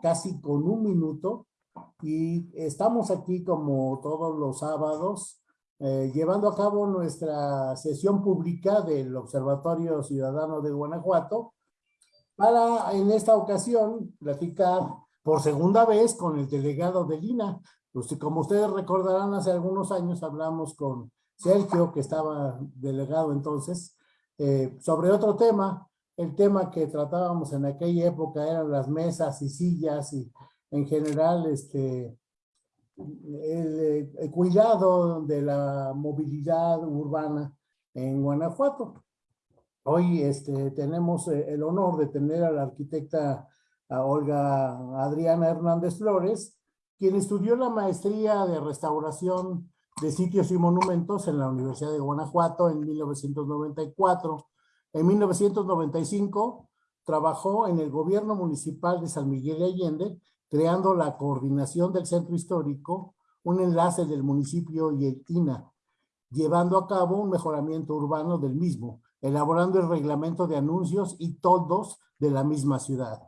casi con un minuto, y estamos aquí como todos los sábados, eh, llevando a cabo nuestra sesión pública del Observatorio Ciudadano de Guanajuato, para en esta ocasión platicar por segunda vez con el delegado de Lina. Pues, como ustedes recordarán, hace algunos años hablamos con Sergio, que estaba delegado entonces, eh, sobre otro tema. El tema que tratábamos en aquella época eran las mesas y sillas y en general este, el, cuidado de la movilidad urbana en Guanajuato. Hoy este, tenemos eh, el honor de tener a la arquitecta Olga Adriana Hernández Flores, quien estudió la maestría de restauración de sitios y monumentos en la Universidad de Guanajuato en 1994. En 1995 trabajó en el gobierno municipal de San Miguel de Allende creando la coordinación del centro histórico, un enlace del municipio y el INA, llevando a cabo un mejoramiento urbano del mismo, elaborando el reglamento de anuncios y todos de la misma ciudad.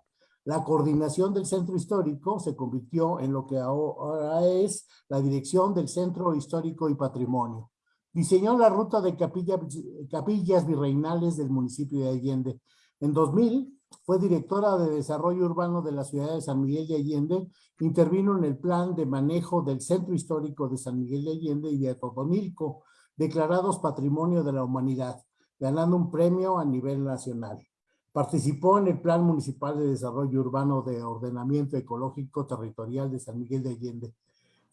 La coordinación del centro histórico se convirtió en lo que ahora es la dirección del Centro Histórico y Patrimonio. Diseñó la ruta de capillas virreinales del municipio de Allende. En 2000 fue directora de Desarrollo Urbano de la ciudad de San Miguel de Allende, intervino en el plan de manejo del Centro Histórico de San Miguel de Allende y de Totonilco, declarados Patrimonio de la Humanidad, ganando un premio a nivel nacional. Participó en el Plan Municipal de Desarrollo Urbano de Ordenamiento Ecológico Territorial de San Miguel de Allende.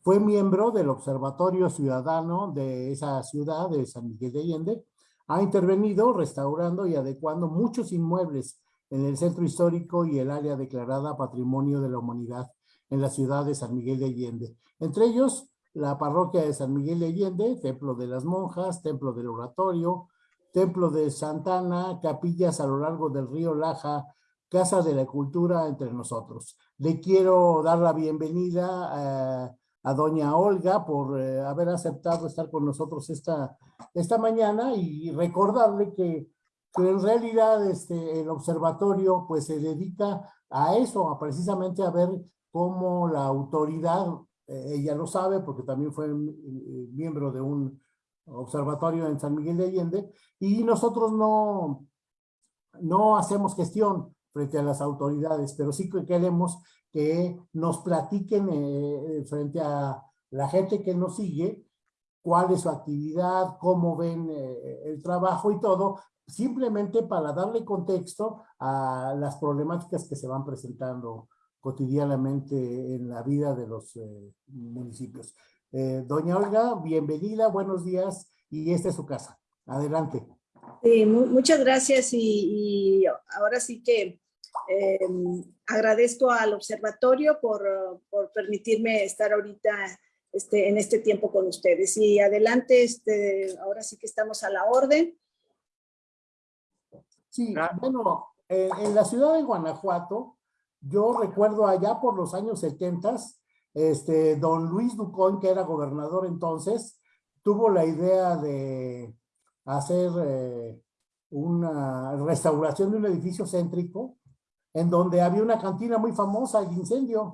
Fue miembro del Observatorio Ciudadano de esa ciudad de San Miguel de Allende. Ha intervenido restaurando y adecuando muchos inmuebles en el centro histórico y el área declarada Patrimonio de la Humanidad en la ciudad de San Miguel de Allende. Entre ellos, la parroquia de San Miguel de Allende, Templo de las Monjas, Templo del Oratorio, Templo de Santana, capillas a lo largo del río Laja, Casa de la Cultura entre nosotros. Le quiero dar la bienvenida a, doña Olga por eh, haber aceptado estar con nosotros esta, esta mañana y recordarle que en realidad este, el observatorio pues se dedica a eso, a precisamente a ver cómo la autoridad, eh, ella lo sabe porque también fue eh, miembro de un observatorio en San Miguel de Allende, y nosotros no, no hacemos gestión frente a las autoridades, pero sí que queremos que nos platiquen eh, frente a la gente que nos sigue, cuál es su actividad, cómo ven el trabajo y todo, simplemente para darle contexto a las problemáticas que se van presentando cotidianamente en la vida de los eh, municipios. Eh, doña Olga, bienvenida, buenos días y esta es su casa. Adelante. Sí, muchas gracias y, ahora sí que em, agradezco al observatorio por, por, permitirme estar ahorita este, en este tiempo con ustedes. Y adelante, este, ahora sí que estamos a la orden. Sí, bueno, eh, en la ciudad de Guanajuato, yo recuerdo allá por los años 70, este, don Luis Ducón, que era gobernador entonces, tuvo la idea de hacer eh, una restauración de un edificio céntrico, en donde había una cantina muy famosa, el incendio.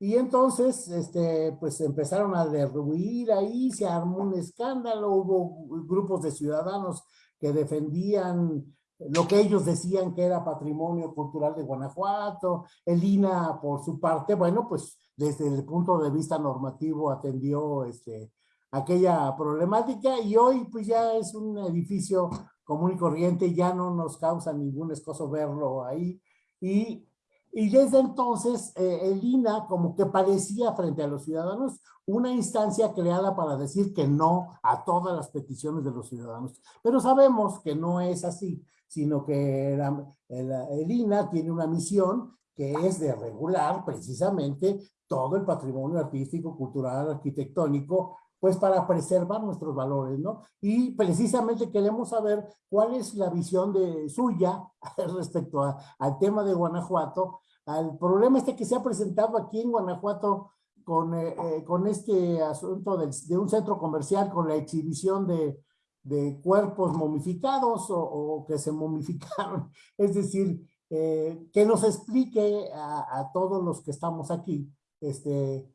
Y entonces, este, pues empezaron a derruir ahí, se armó un escándalo, hubo grupos de ciudadanos que defendían lo que ellos decían que era patrimonio cultural de Guanajuato, el INA por su parte, bueno, pues desde el punto de vista normativo atendió este, aquella problemática. Y hoy pues ya es un edificio común y corriente, ya no nos causa ningún escoso verlo ahí y, y desde entonces eh, el INA como que parecía frente a los ciudadanos una instancia creada para decir que no a todas las peticiones de los ciudadanos, pero sabemos que no es así sino que el, INA tiene una misión que es de regular precisamente todo el patrimonio artístico, cultural, arquitectónico, pues para preservar nuestros valores, ¿no? Y precisamente queremos saber cuál es la visión de suya respecto al tema de Guanajuato, al problema este que se ha presentado aquí en Guanajuato con, eh, eh, con este asunto de un centro comercial, con la exhibición de, de cuerpos momificados o, que se momificaron. Es decir, eh, que nos explique a, todos los que estamos aquí, este,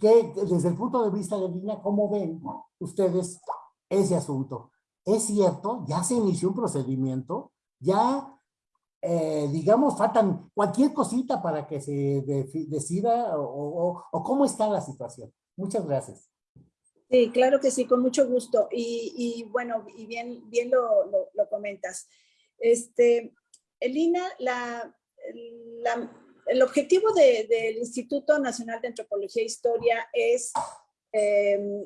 que desde el punto de vista de Lina, ¿cómo ven ustedes ese asunto? Es cierto, ya se inició un procedimiento, ya eh, digamos, faltan cualquier cosita para que se decida o, cómo está la situación. Muchas gracias. Sí, claro que sí, con mucho gusto. Y, bueno, y bien, bien lo, lo, comentas. Este, Elina, la, el objetivo del Instituto Nacional de Antropología e Historia es em,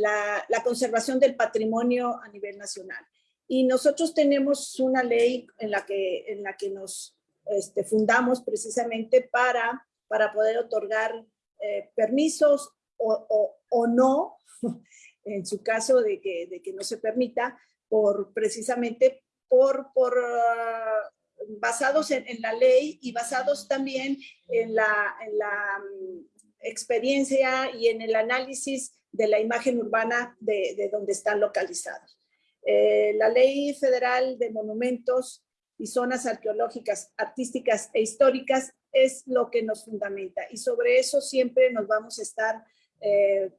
la, la conservación del patrimonio a nivel nacional. Y nosotros tenemos una ley en la que, en la que nos este, fundamos precisamente para, para poder otorgar eh, permisos o, o, no, en su caso de que, de que no se permita, por precisamente por, por uh, basados en, en, la ley y basados también en la, en la um, experiencia y en el análisis de la imagen urbana de, de donde están localizados. Eh, la Ley Federal de Monumentos y Zonas Arqueológicas, Artísticas e Históricas es lo que nos fundamenta y sobre eso siempre nos vamos a estar eh,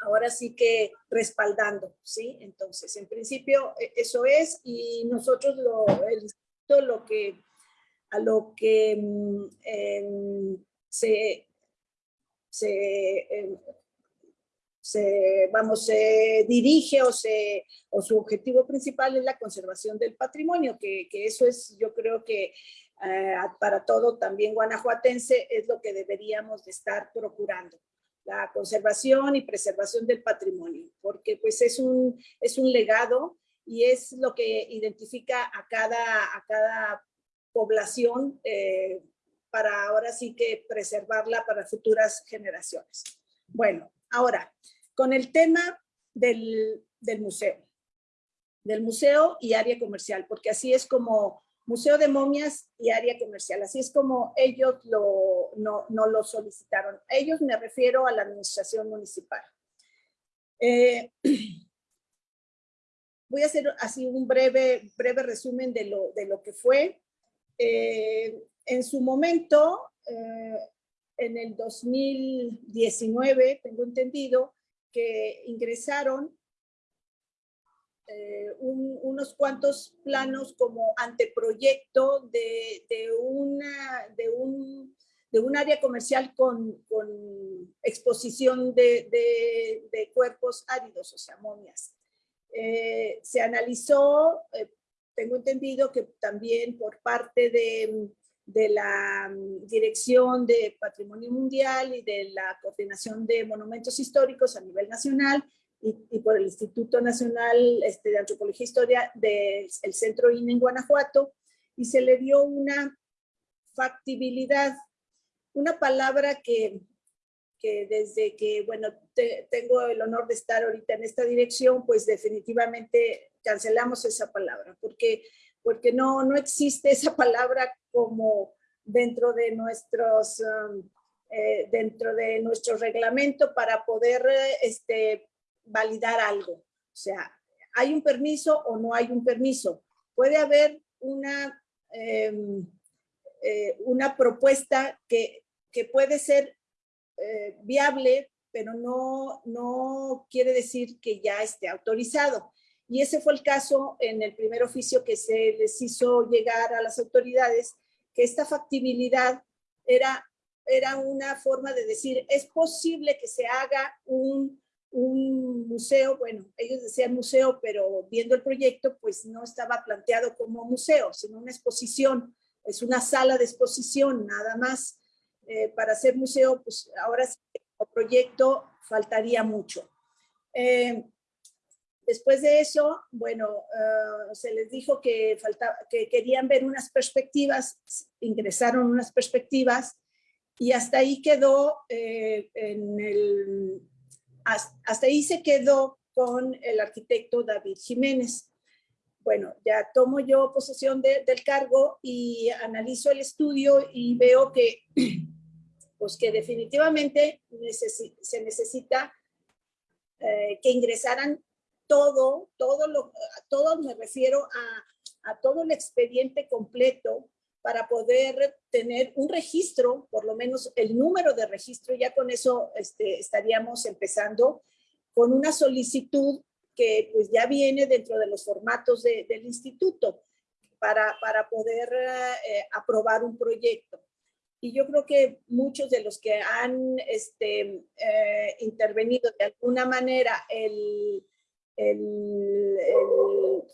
ahora sí que respaldando, ¿sí? Entonces, en principio e, eso es y nosotros lo, lo que, a lo que em, se, se em, se, vamos, se dirige o, se, o su objetivo principal es la conservación del patrimonio, que, que eso es, yo creo que eh, para todo también guanajuatense es lo que deberíamos de estar procurando la conservación y preservación del patrimonio, porque pues es un, es un legado y es lo que identifica a cada, a cada población eh, para ahora sí que preservarla para futuras generaciones. Bueno, ahora, con el tema del, museo, del museo y área comercial, porque así es como Museo de Momias y área comercial, así es como ellos lo, no, lo solicitaron. ellos me refiero a la administración municipal. Eh, voy a hacer así un breve, breve resumen de lo, de lo que fue. Eh, en su momento, eh, en el 2019, tengo entendido, que ingresaron eh, unos cuantos planos como anteproyecto de, de, una, de, un, de un área comercial con, con exposición de, de, cuerpos áridos, o sea, momias. Eh, se analizó, eh, tengo entendido que también por parte de, la mm, Dirección de Patrimonio Mundial y de la Coordinación de Monumentos Históricos a nivel nacional y, por el Instituto Nacional este, de Antropología e Historia del Centro INE en Guanajuato y se le dio una factibilidad, una palabra que, desde que, bueno, tengo el honor de estar ahorita en esta dirección, pues definitivamente cancelamos esa palabra, porque porque no, no existe esa palabra como dentro de nuestros, um, eh, dentro de nuestro reglamento para poder este, validar algo. O sea, ¿hay un permiso o no hay un permiso? Puede haber una, em, eh, una propuesta que, que, puede ser eh, viable, pero no, no quiere decir que ya esté autorizado. Y ese fue el caso en el primer oficio que se les hizo llegar a las autoridades, que esta factibilidad era, era una forma de decir, es posible que se haga un, un museo, bueno, ellos decían museo, pero viendo el proyecto, pues no estaba planteado como museo, sino una exposición, es una sala de exposición, nada más. Eh, para ser museo, pues ahora sí, el proyecto faltaría mucho. Eh, Después de eso, bueno, ah, se les dijo que, faltaba, que querían ver unas perspectivas, ingresaron unas perspectivas y hasta ahí quedó, eh, en el, hasta ahí se quedó con el arquitecto David Jiménez. Bueno, ya tomo yo posesión del cargo y analizo el estudio y veo que, pues que definitivamente se necesita eh, que ingresaran todo, todo lo, todo me refiero a, a todo el expediente completo para poder tener un registro, por lo menos el número de registro, ya con eso este, estaríamos empezando con una solicitud que pues ya viene dentro de los formatos del instituto para, para poder eh, aprobar un proyecto. Y yo creo que muchos de los que han este, eh, intervenido de alguna manera el,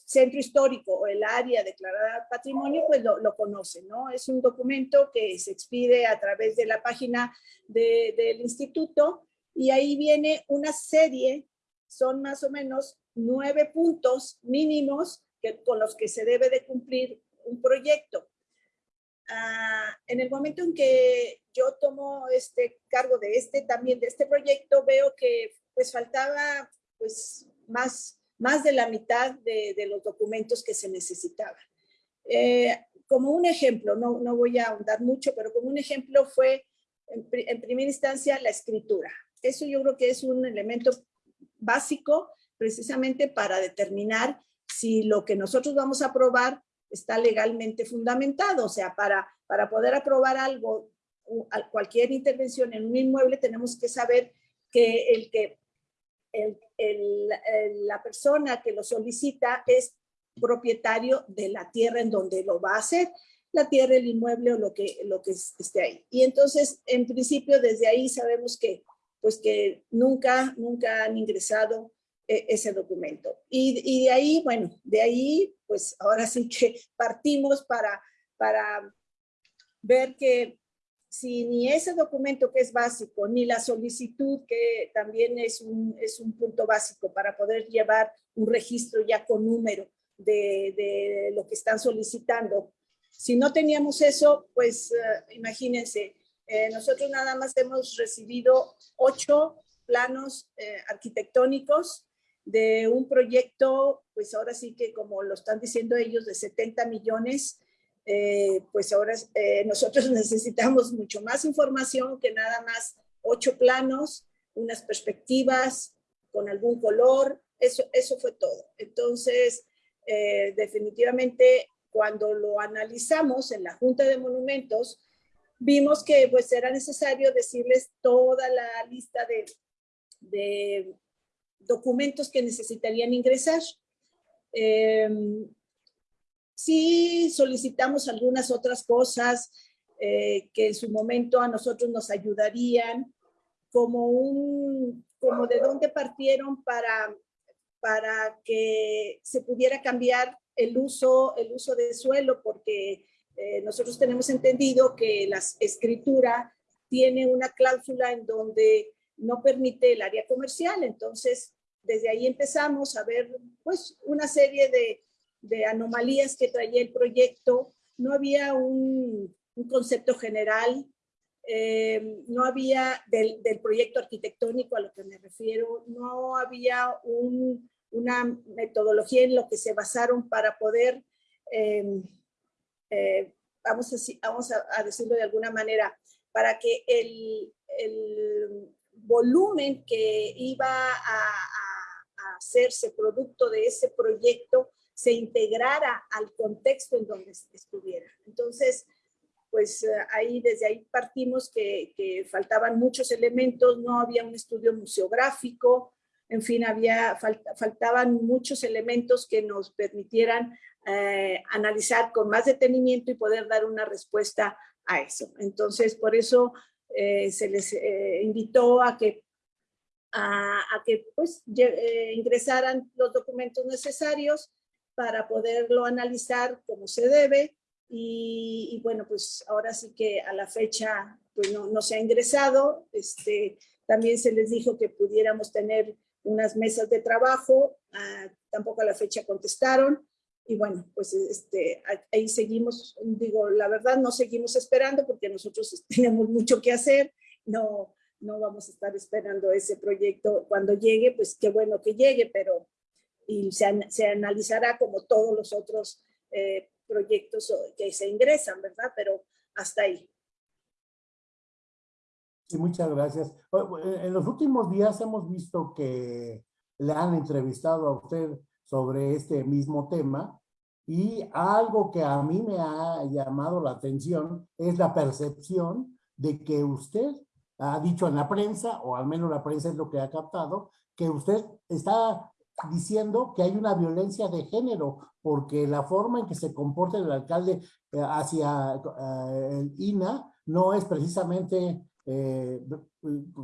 centro histórico o el área declarada patrimonio, pues lo, conocen, ¿no? Es un documento que se expide a través de la página del instituto y ahí viene una serie, son más o menos nueve puntos mínimos con los que se debe de cumplir un proyecto. Ah, en el momento en que yo tomo este cargo de este, también de este proyecto, veo que pues faltaba pues más, más de la mitad de, de los documentos que se necesitaban. Eh, como un ejemplo, no, no voy a ahondar mucho, pero como un ejemplo fue en, en primera instancia la escritura. Eso yo creo que es un elemento básico precisamente para determinar si lo que nosotros vamos a aprobar está legalmente fundamentado. O sea, para, para poder aprobar algo, cualquier intervención en un inmueble, tenemos que saber que el que el, el, la persona que lo solicita es propietario de la tierra en donde lo va a hacer, la tierra, el inmueble o lo que, lo que esté ahí. Y entonces, en principio, desde ahí sabemos que, pues que nunca, nunca han ingresado ese documento. Y, y, de ahí, bueno, de ahí, pues ahora sí que partimos para, para ver que si ni ese documento que es básico, ni la solicitud que también es un, es un punto básico para poder llevar un registro ya con número de, de lo que están solicitando, si no teníamos eso, pues uh, imagínense, eh, nosotros nada más hemos recibido ocho planos eh, arquitectónicos de un proyecto, pues ahora sí que como lo están diciendo ellos, de 70 millones, eh, pues ahora eh, nosotros necesitamos mucho más información que nada más ocho planos, unas perspectivas con algún color, eso, eso fue todo. Entonces, eh, definitivamente, cuando lo analizamos en la Junta de Monumentos, vimos que pues era necesario decirles toda la lista de, de documentos que necesitarían ingresar. Eh, sí solicitamos algunas otras cosas eh, que en su momento a nosotros nos ayudarían, como, un, como de dónde partieron para, para que se pudiera cambiar el uso, el uso de suelo, porque eh, nosotros tenemos entendido que la escritura tiene una cláusula en donde no permite el área comercial. Entonces, desde ahí empezamos a ver pues una serie de, de anomalías que traía el proyecto. No había un, un concepto general, eh, no había del, del, proyecto arquitectónico a lo que me refiero, no había un, una metodología en lo que se basaron para poder, eh, eh, vamos, a, vamos a, decirlo de alguna manera, para que el volumen que iba a, a, hacerse producto de ese proyecto se integrara al contexto en donde estuviera. Entonces, pues eh, ahí desde ahí partimos que, que, faltaban muchos elementos, no había un estudio museográfico, en fin, había, faltaban muchos elementos que nos permitieran eh, analizar con más detenimiento y poder dar una respuesta a eso. Entonces, por eso eh, se les eh, invitó a que, a, que pues, eh, ingresaran los documentos necesarios para poderlo analizar como se debe. Y, y, bueno, pues ahora sí que a la fecha pues no, no se ha ingresado. Este, también se les dijo que pudiéramos tener unas mesas de trabajo, ah, tampoco a la fecha contestaron y bueno, pues este, ahí seguimos, digo, la verdad no seguimos esperando porque nosotros tenemos mucho que hacer, no, no vamos a estar esperando ese proyecto cuando llegue, pues qué bueno que llegue, pero y se, se analizará como todos los otros eh, proyectos que se ingresan, ¿verdad? Pero hasta ahí. Sí, muchas gracias. En los últimos días hemos visto que le han entrevistado a usted sobre este mismo tema. Y algo que a mí me ha llamado la atención es la percepción de que usted ha dicho en la prensa, o al menos la prensa es lo que ha captado, que usted está diciendo que hay una violencia de género, porque la forma en que se comporta el alcalde eh, hacia eh, el INA no es precisamente eh,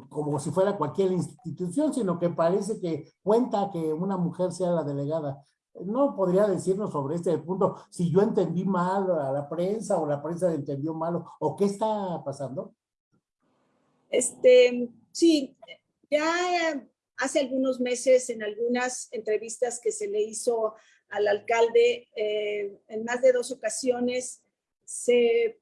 como si fuera cualquier institución, sino que parece que cuenta que una mujer sea la delegada. ¿No podría decirnos sobre este punto si yo entendí mal a la prensa o la prensa entendió mal o qué está pasando? Este, sí, ya hace algunos meses en algunas entrevistas que se le hizo al alcalde, eh, en más de dos ocasiones se,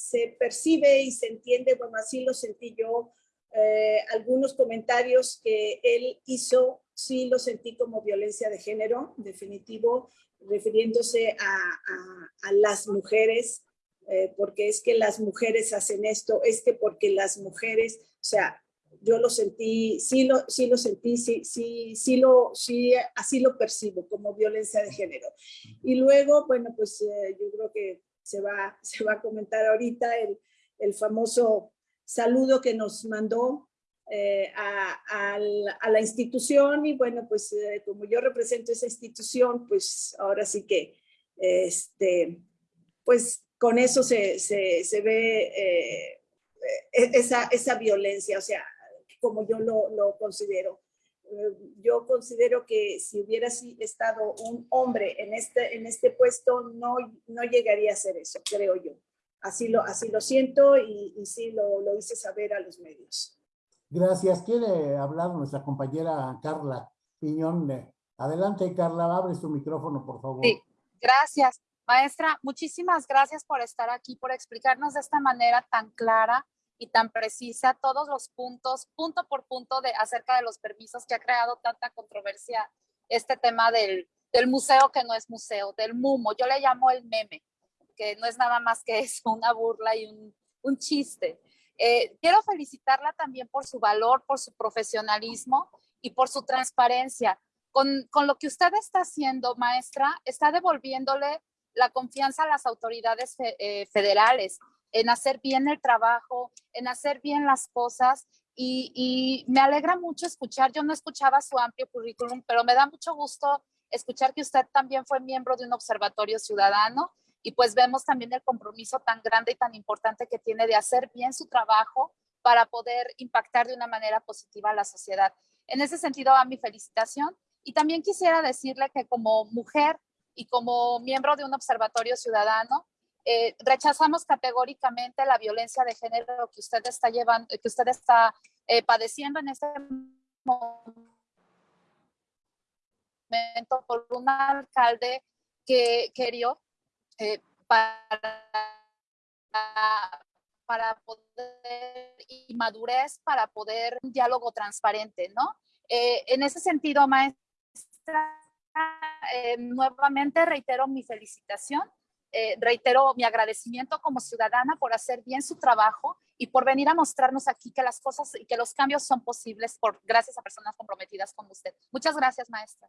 se, percibe y se entiende, bueno, así lo sentí yo, eh, algunos comentarios que él hizo, sí lo sentí como violencia de género, definitivo, refiriéndose a, a las mujeres, eh, porque es que las mujeres hacen esto, es que porque las mujeres, o sea, yo lo sentí, sí lo, sí lo sentí, sí, sí, sí, lo, sí, así lo percibo como violencia de género. Y luego, bueno, pues eh, yo creo que se va, se va a comentar ahorita el, el famoso saludo que nos mandó eh, a, la, institución y bueno, pues como yo represento esa institución, pues ahora sí que, este, pues con eso se, se, ve eh, e, esa, esa violencia, o sea, como yo lo, lo considero. Eh, yo considero que si hubiera estado un hombre en este, en este puesto, no, no llegaría a hacer eso, creo yo. Así lo, así lo siento y, y sí lo, lo hice saber a los medios. Gracias. Quiere hablar nuestra compañera Carla Piñón. Adelante, Carla, abre su micrófono, por favor. Sí, gracias. Maestra, muchísimas gracias por estar aquí, por explicarnos de esta manera tan clara y tan precisa todos los puntos, punto por punto, de acerca de los permisos que ha creado tanta controversia este tema del, del museo que no es museo, del MUMO. Yo le llamo el meme, que no es nada más que eso, una burla y un, un chiste. Eh, quiero felicitarla también por su valor, por su profesionalismo y por su transparencia. Con, con, lo que usted está haciendo, maestra, está devolviéndole la confianza a las autoridades eh, federales en hacer bien el trabajo, en hacer bien las cosas. Y, me alegra mucho escuchar, yo no escuchaba su amplio currículum, pero me da mucho gusto escuchar que usted también fue miembro de un observatorio ciudadano y pues vemos también el compromiso tan grande y tan importante que tiene de hacer bien su trabajo para poder impactar de una manera positiva a la sociedad. En ese sentido, va mi felicitación. Y también quisiera decirle que como mujer y como miembro de un observatorio ciudadano, eh, rechazamos categóricamente la violencia de género que usted está llevando, que usted está eh, padeciendo en este momento por un alcalde que querió eh, para, para poder y madurez para poder un diálogo transparente, ¿no? en ese sentido, maestra, nuevamente reitero mi felicitación, eh, reitero mi agradecimiento como ciudadana por hacer bien su trabajo y por venir a mostrarnos aquí que las cosas y que los cambios son posibles por gracias a personas comprometidas como usted. Muchas gracias, maestra.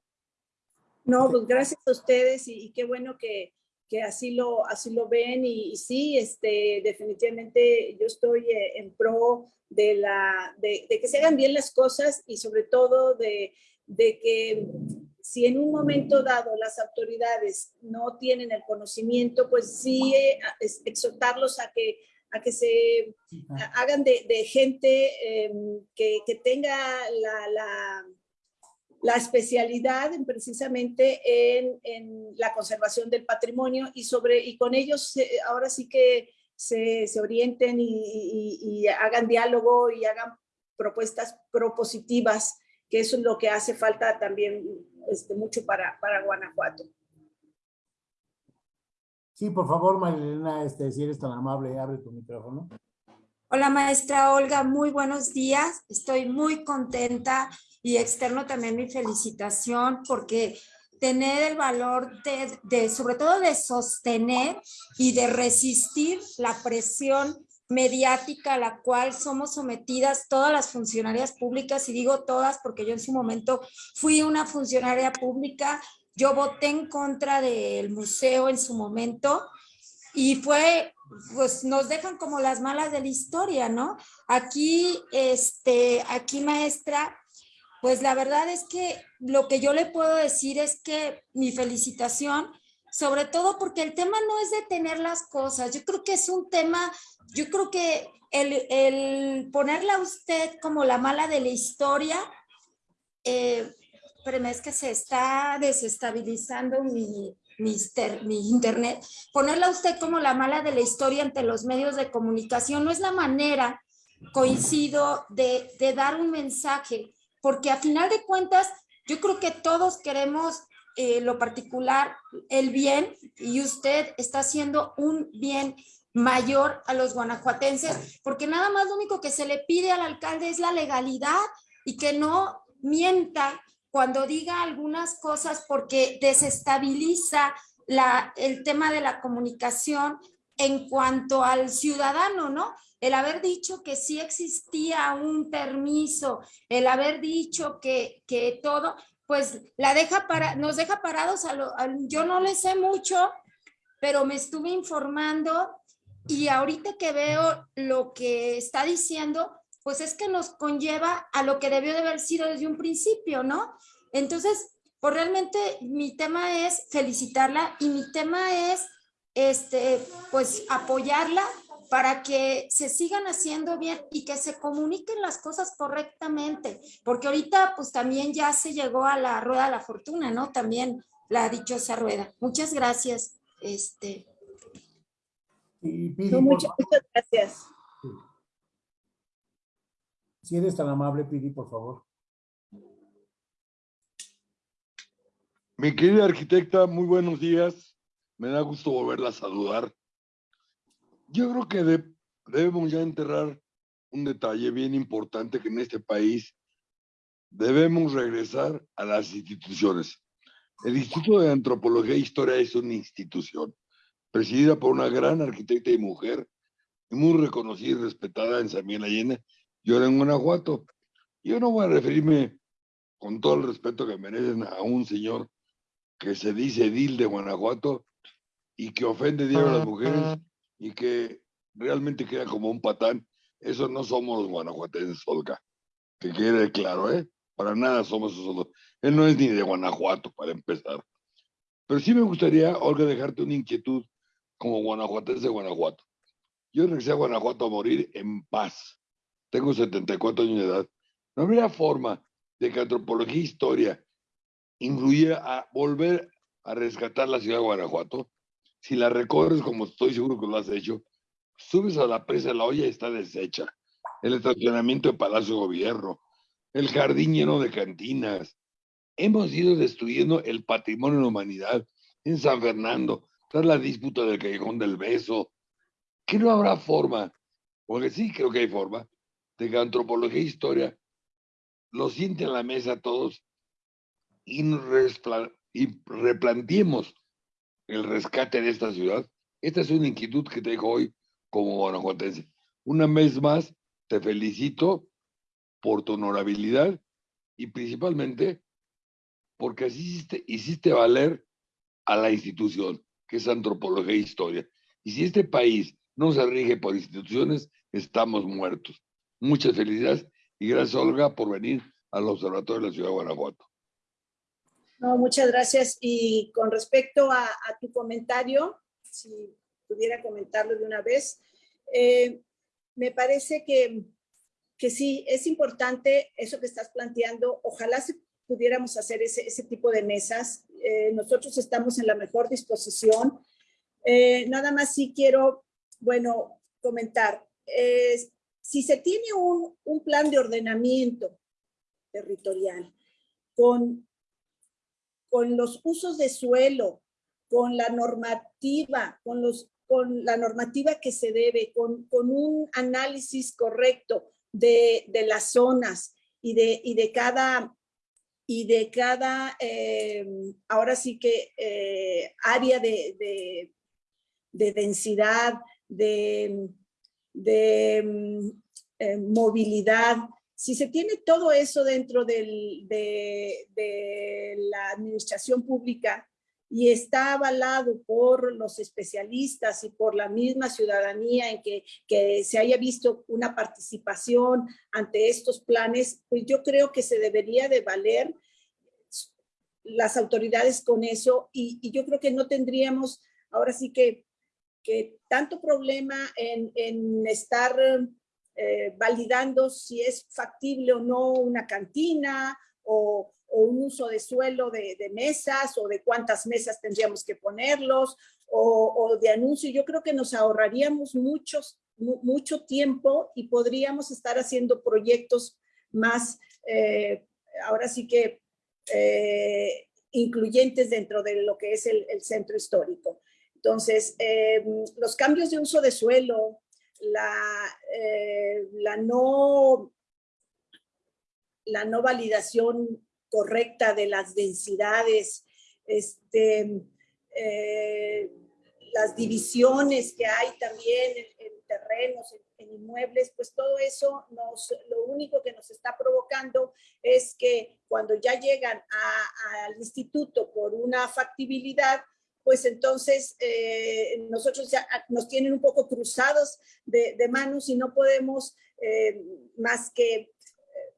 No, pues gracias a ustedes y, qué bueno que, que, así, lo, así lo ven y, sí, este, definitivamente yo estoy eh, en pro de, la, de, de, que se hagan bien las cosas y sobre todo de, de que si en un momento dado las autoridades no tienen el conocimiento, pues sí eh, exhortarlos a que, a que se hagan de, gente em, que, tenga la, la, especialidad en, precisamente en, la conservación del patrimonio y, sobre, y con ellos ahora sí que se, orienten y, y hagan diálogo y hagan propuestas propositivas que eso es lo que hace falta también este, mucho para, para Guanajuato. Sí, por favor, Marilena, este, si eres tan amable, abre tu micrófono. Hola, maestra Olga, muy buenos días. Estoy muy contenta y externo también mi felicitación porque tener el valor de, de, sobre todo de sostener y de resistir la presión mediática a la cual somos sometidas todas las funcionarias públicas, y digo todas porque yo en su momento fui una funcionaria pública, yo voté en contra del museo en su momento y fue, pues nos dejan como las malas de la historia, ¿no? Aquí, este, aquí maestra, pues la verdad es que lo que yo le puedo decir es que mi felicitación, sobre todo porque el tema no es detener las cosas, yo creo que es un tema, yo creo que el, el ponerla a usted como la mala de la historia, eh, pero es que se está desestabilizando mi, mi, mi, internet. Ponerla a usted como la mala de la historia ante los medios de comunicación no es la manera, coincido, de, de dar un mensaje, porque a final de cuentas yo creo que todos queremos eh, lo particular, el bien, y usted está haciendo un bien mayor a los guanajuatenses, porque nada más lo único que se le pide al alcalde es la legalidad y que no mienta cuando diga algunas cosas porque desestabiliza la, el tema de la comunicación en cuanto al ciudadano, ¿no? El haber dicho que sí existía un permiso, el haber dicho que, que todo, pues la deja para, nos deja parados, a lo, yo no le sé mucho, pero me estuve informando y ahorita que veo lo que está diciendo, pues es que nos conlleva a lo que debió de haber sido desde un principio, ¿no? Entonces, pues realmente mi tema es felicitarla y mi tema es, este, pues apoyarla para que se sigan haciendo bien y que se comuniquen las cosas correctamente, porque ahorita pues también ya se llegó a la rueda de la fortuna, ¿no? También la dichosa rueda. Muchas gracias. Este. muchas gracias. Si eres tan amable, Pidi, por favor. Mi querida arquitecta, muy buenos días. Me da gusto volverla a saludar. Yo creo que debemos ya enterrar un detalle bien importante que en este país debemos regresar a las instituciones. El Instituto de Antropología e Historia es una institución presidida por una gran arquitecta y mujer, muy reconocida y respetada en San Miguel Allende y ahora en Guanajuato. Yo no voy a referirme con todo el respeto que merecen a un señor que se dice edil de Guanajuato y que ofende a las mujeres y que realmente queda como un patán. Eso no somos los guanajuatenses, Olga. Que quede claro, ¿eh? Para nada somos esos. Él no es ni de Guanajuato, para empezar. Pero sí me gustaría, Olga, dejarte una inquietud como guanajuatense de Guanajuato. Yo regresé a Guanajuato a morir en paz tengo 74 años de edad, no habría forma de que antropología e historia incluyera a volver a rescatar la ciudad de Guanajuato. Si la recorres, como estoy seguro que lo has hecho, subes a la presa la olla está deshecha. El estacionamiento de Palacio Gobierno, el jardín lleno de cantinas. Hemos ido destruyendo el patrimonio de la humanidad en San Fernando, tras la disputa del Callejón del Beso. Que no habrá forma, porque sí creo que hay forma, de que antropología e historia lo sienten a la mesa todos y, y replanteemos el rescate de esta ciudad. Esta es una inquietud que te dejo hoy como guanajuatense. Una vez más, te felicito por tu honorabilidad y principalmente porque así hiciste, valer a la institución, que es antropología e historia. Y si este país no se rige por instituciones, estamos muertos. Muchas felicidades y gracias, Olga, por venir al Observatorio de la Ciudad de Guanajuato. No, muchas gracias. Y con respecto a, tu comentario, si pudiera comentarlo de una vez, eh, me parece que, que sí, es importante eso que estás planteando. Ojalá se pudiéramos hacer ese, ese tipo de mesas. Eh, nosotros estamos en la mejor disposición. Eh, nada más sí quiero, bueno, comentar si se tiene un, plan de ordenamiento territorial con, con los usos de suelo, con la normativa, con, los, con la normativa que se debe, con, un análisis correcto de, las zonas y de, de cada, y de cada eh, ahora sí que eh, área de, de densidad, de, de mm, eh, movilidad, Si se tiene todo eso dentro de, la administración pública, y está avalado por los especialistas y por la misma ciudadanía en que, se haya visto una participación ante estos planes, pues yo creo que se debería de valer las autoridades con eso y, yo creo que no tendríamos ahora sí que, tanto problema en estar eh, validando si es factible o no una cantina o, un uso de suelo de, mesas o de cuántas mesas tendríamos que ponerlos o, de anuncio. Yo creo que nos ahorraríamos muchos, mucho tiempo y podríamos estar haciendo proyectos más, eh, ahora sí que eh, incluyentes dentro de lo que es el, centro histórico. Entonces, los cambios de uso de suelo, la, eh, la, no, la no validación correcta de las densidades, este, eh, las divisiones que hay también en, en terrenos, en, inmuebles, pues todo eso nos, lo único que nos está provocando es que cuando ya llegan al instituto por una factibilidad, pues entonces eh, nosotros ya nos tienen un poco cruzados de, de manos y no podemos eh, más que eh,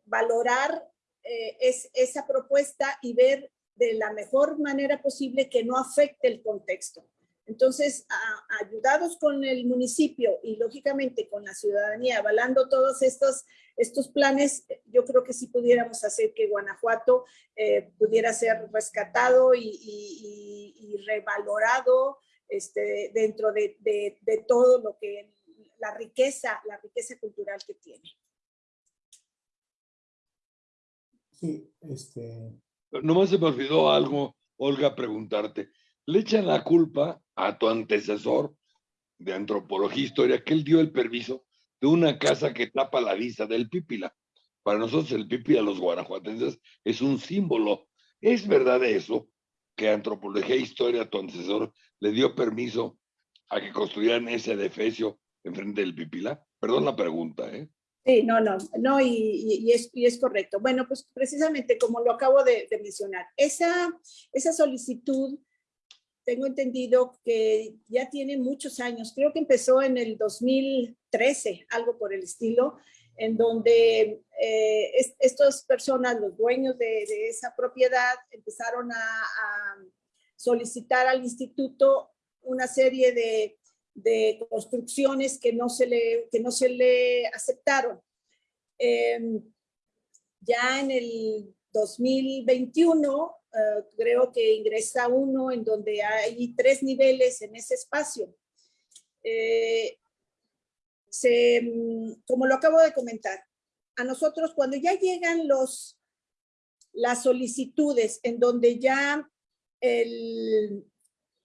valorar eh, es esa propuesta y ver de la mejor manera posible que no afecte el contexto. Entonces, a, ayudados con el municipio y lógicamente con la ciudadanía, avalando todos estos, estos planes, yo creo que sí pudiéramos hacer que Guanajuato eh, pudiera ser rescatado y, y, y revalorado este, dentro de, de, de todo lo que la riqueza, la riqueza cultural que tiene. Sí, este... Nomás se me olvidó algo, Olga, preguntarte. Le echan la culpa a tu antecesor de antropología e historia que él dio el permiso de una casa que tapa la vista del Pípila. Para nosotros el Pípila, los guanajuatenses, es un símbolo. ¿Es verdad eso? Que antropología e historia, tu antecesor, le dio permiso a que construyeran ese defecio enfrente del Pípila? Perdón la pregunta, ¿eh? Sí, no, no, no, y, y, es, y, es, correcto. Bueno, pues precisamente como lo acabo de, de, mencionar, esa, esa solicitud, tengo entendido que ya tiene muchos años, creo que empezó en el 2013, algo por el estilo, en donde eh, es, estas personas, los dueños de, esa propiedad, empezaron a, solicitar al instituto una serie de construcciones que no se le, que no se le aceptaron. Eh, ya en el 2021 uh, creo que ingresa uno en donde hay tres niveles en ese espacio. Eh, se, como lo acabo de comentar, a nosotros cuando ya llegan los, las solicitudes en donde ya el,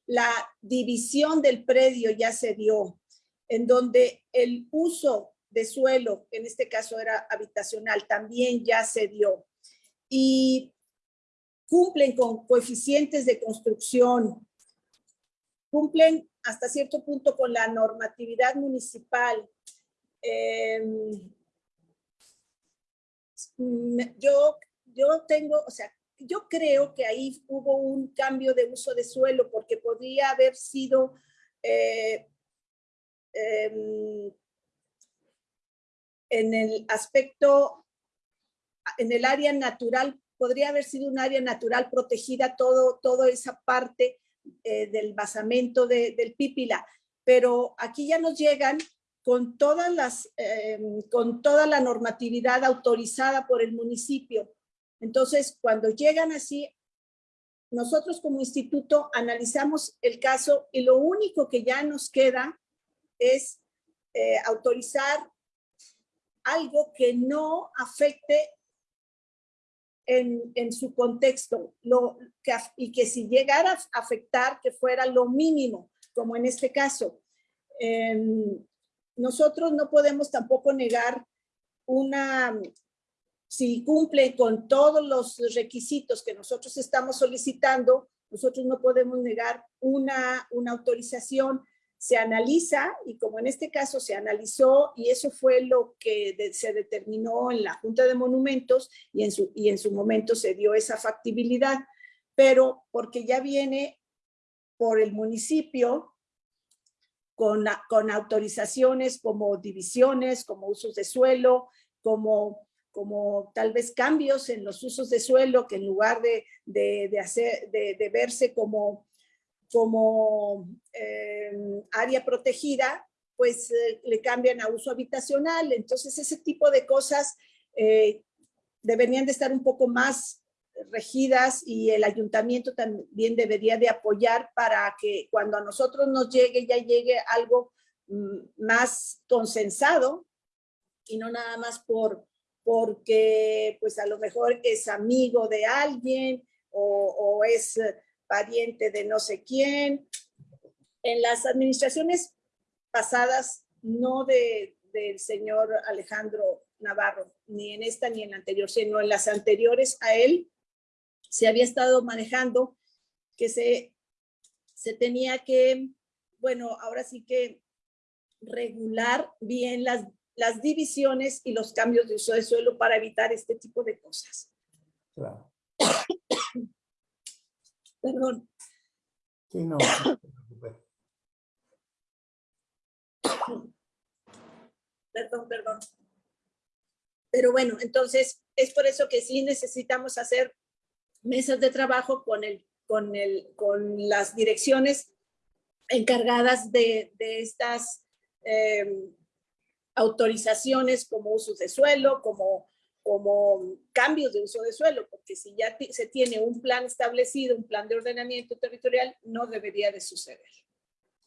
la división del predio ya se dio, en donde el uso de suelo, en este caso era habitacional, también ya se dio. Y cumplen con coeficientes de construcción, cumplen hasta cierto punto con la normatividad municipal. Eh, yo, yo tengo, o sea, yo creo que ahí hubo un cambio de uso de suelo porque podría haber sido eh, eh, en el aspecto, en el área natural, podría haber sido un área natural protegida todo, toda esa parte eh, del basamento de, del Pípila, pero aquí ya nos llegan con todas las, em, con toda la normatividad autorizada por el municipio. Entonces, cuando llegan así, nosotros como instituto analizamos el caso y lo único que ya nos queda es eh, autorizar algo que no afecte en, su contexto y que si llegara a afectar que fuera lo mínimo, como en este caso. Eh, nosotros no podemos tampoco negar una si cumple con todos los requisitos que nosotros estamos solicitando, nosotros no podemos negar una, una autorización se analiza y como en este caso se analizó y eso fue lo que se determinó en la Junta de Monumentos y en, su, y en su momento se dio esa factibilidad, pero porque ya viene por el municipio con, con autorizaciones como divisiones, como usos de suelo, como, como tal vez cambios en los usos de suelo que en lugar de, de, hacer, de verse como como eh, área protegida, pues eh, le cambian a uso habitacional. Entonces ese tipo de cosas eh, deberían de estar un poco más regidas y el ayuntamiento también debería de apoyar para que cuando a nosotros nos llegue, ya llegue algo mm, más consensado y no nada más por porque pues a lo mejor es amigo de alguien o, o es pariente de no sé quién. En las administraciones pasadas, no de, del señor Alejandro Navarro, ni en esta ni en la anterior, sino en las anteriores a él, se había estado manejando que se, se tenía que, bueno, ahora sí que regular bien las, las divisiones y los cambios de uso de suelo para evitar este tipo de cosas. Claro. Perdón. Sí, no, Perdón, perdón. Pero bueno, entonces es por eso que sí necesitamos hacer mesas de trabajo con, el, con, el, con las direcciones encargadas de, de estas eh, autorizaciones como usos de suelo, como como cambios de uso de suelo, porque si ya se tiene un plan establecido, un plan de ordenamiento territorial, no debería de suceder.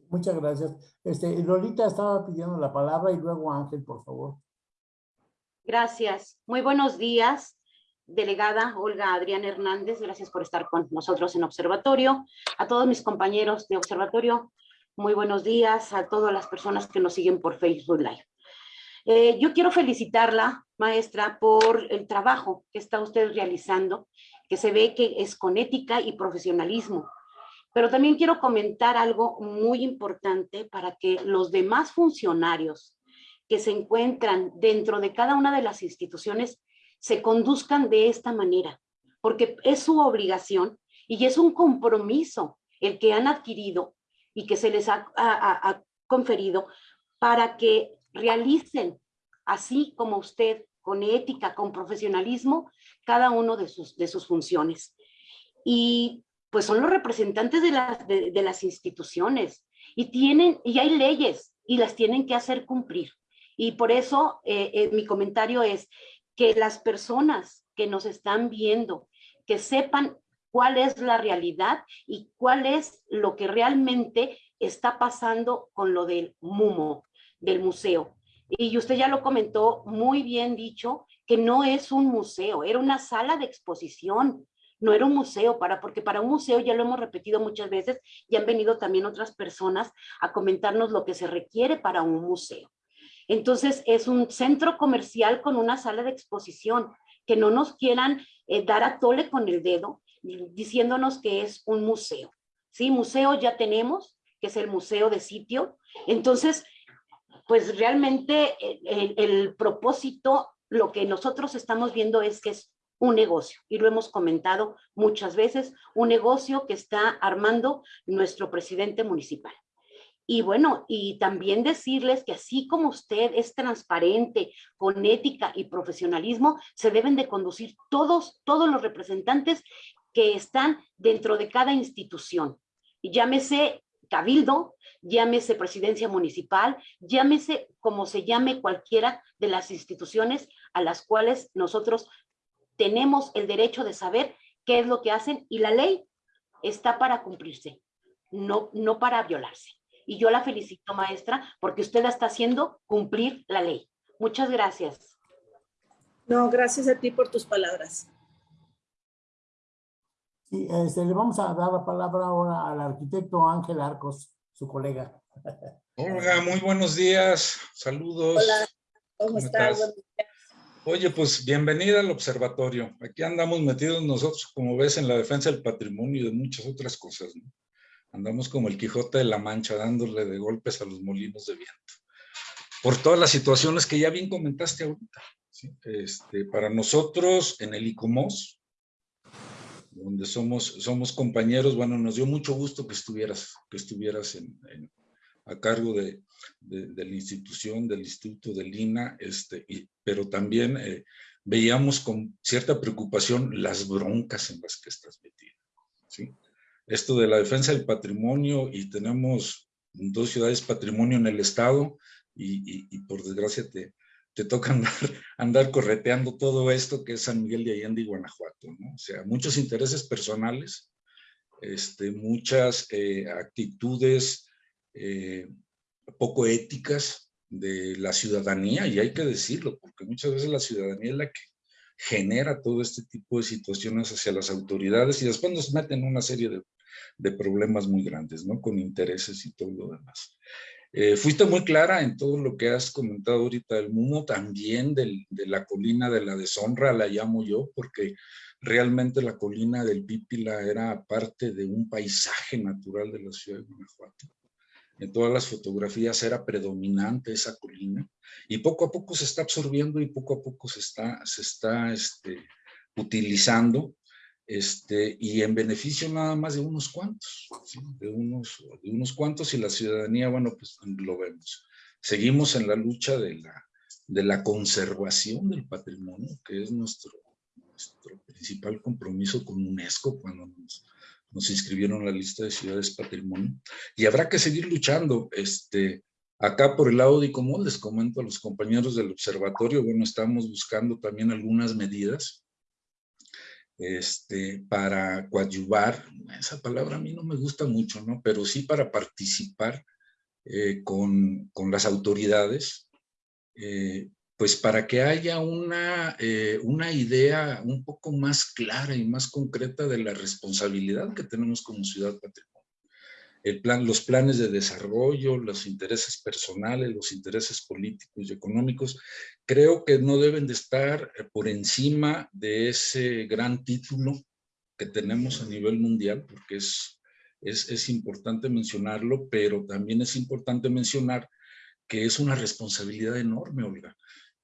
Muchas gracias. Este, Lolita estaba pidiendo la palabra y luego Ángel, por favor. Gracias. Muy buenos días, delegada Olga Adrián Hernández. Gracias por estar con nosotros en Observatorio. A todos mis compañeros de Observatorio, muy buenos días. A todas las personas que nos siguen por Facebook Live. Eh, yo quiero felicitarla, maestra, por el trabajo que está usted realizando, que se ve que es con ética y profesionalismo. Pero también quiero comentar algo muy importante para que los demás funcionarios que se encuentran dentro de cada una de las instituciones se conduzcan de esta manera, porque es su obligación y es un compromiso el que han adquirido y que se les ha conferido para que realicen, así como usted, con ética, con profesionalismo, cada uno de sus, funciones. Y pues son los representantes de las, de, las instituciones y tienen, y hay leyes y las tienen que hacer cumplir. Y por eso eh, eh, mi comentario es que las personas que nos están viendo, que sepan cuál es la realidad y cuál es lo que realmente está pasando con lo del MUMO, del museo. Y usted ya lo comentó muy bien dicho, que no es un museo, era una sala de exposición, no era un museo, para, porque para un museo ya lo hemos repetido muchas veces y han venido también otras personas a comentarnos lo que se requiere para un museo. Entonces es un centro comercial con una sala de exposición, que no nos quieran eh, dar a tole con el dedo diciéndonos que es un museo. Sí, museo ya tenemos, que es el museo de sitio. Entonces, pues realmente el, propósito, lo que nosotros estamos viendo es que es un negocio, y lo hemos comentado muchas veces, un negocio que está armando nuestro presidente municipal. Y bueno, y también decirles que así como usted es transparente, con ética y profesionalismo, se deben de conducir todos, todos los representantes que están dentro de cada institución. Llámese cabildo, llámese presidencia municipal, llámese como se llame cualquiera de las instituciones a las cuales nosotros tenemos el derecho de saber qué es lo que hacen y la ley está para cumplirse, no, no para violarse. Y yo la felicito, maestra, porque usted está haciendo cumplir la ley. Muchas gracias. No, gracias a ti por tus palabras. Sí, este, le vamos a dar la palabra ahora al arquitecto Ángel Arcos su colega. Olga, muy buenos días, saludos. Hola, ¿cómo, estás? Oye, pues bienvenida al observatorio. Aquí andamos metidos nosotros, como ves, en la defensa del patrimonio y de muchas otras cosas. Andamos como el Quijote de la Mancha, dándole de golpes a los molinos de viento. Por todas las situaciones que ya bien comentaste ahorita. Este, para nosotros en el ICOMOS, donde somos, somos compañeros, bueno, nos dio mucho gusto que estuvieras, que estuvieras en, a cargo de, de, la institución, del instituto del INA, este, pero también eh, veíamos con cierta preocupación las broncas en las que estás metida. ¿sí? Esto de la defensa del patrimonio y tenemos dos ciudades patrimonio en el estado y, y, por desgracia te, te toca andar, andar, correteando todo esto que es San Miguel de Allende y Guanajuato, ¿no? O sea, muchos intereses personales, este, muchas eh, actitudes eh, poco éticas de la ciudadanía, y hay que decirlo, porque muchas veces la ciudadanía es la que genera todo este tipo de situaciones hacia las autoridades y después nos meten en una serie de, de problemas muy grandes, ¿no? Con intereses y todo lo demás. Eh, fuiste muy clara en todo lo que has comentado ahorita del MUMO, también de la colina de la deshonra, la llamo yo, porque realmente la colina del Pípila era parte de un paisaje natural de la ciudad de Guanajuato. En todas las fotografías era predominante esa colina y poco a poco se está absorbiendo y poco a poco se está, se está este, utilizando este, y en beneficio nada más de unos cuantos, de, unos, de unos cuantos y la ciudadanía, bueno, pues lo vemos. Seguimos en la lucha de la, de la conservación del patrimonio, que es nuestro, nuestro principal compromiso con UNESCO cuando nos nos inscribieron en la lista de ciudades patrimonio y habrá que seguir luchando. Este, acá por el lado de ICOMOL les comento a los compañeros del observatorio, bueno, estamos buscando también algunas medidas este, para coadyuvar, esa palabra a mí no me gusta mucho, ¿no? Pero sí para participar eh, con, con, las autoridades eh, pues para que haya una, eh, una idea un poco más clara y más concreta de la responsabilidad que tenemos como ciudad patrimonio. Plan, los planes de desarrollo, los intereses personales, los intereses políticos y económicos, creo que no deben de estar eh, por encima de ese gran título que tenemos a nivel mundial, porque es, es, es importante mencionarlo, pero también es importante mencionar que es una responsabilidad enorme, Olga.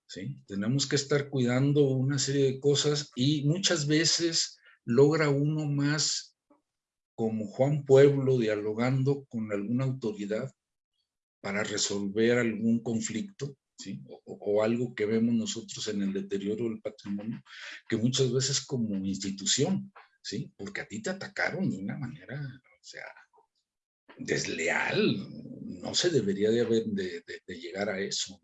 ¿sí? Tenemos que estar cuidando una serie de cosas y muchas veces logra uno más como Juan Pueblo dialogando con alguna autoridad para resolver algún conflicto, ¿sí? O, algo que vemos nosotros en el deterioro del patrimonio, que muchas veces como institución, ¿sí? Porque a ti te atacaron de una manera, desleal, no se debería de, haber, de, llegar a eso,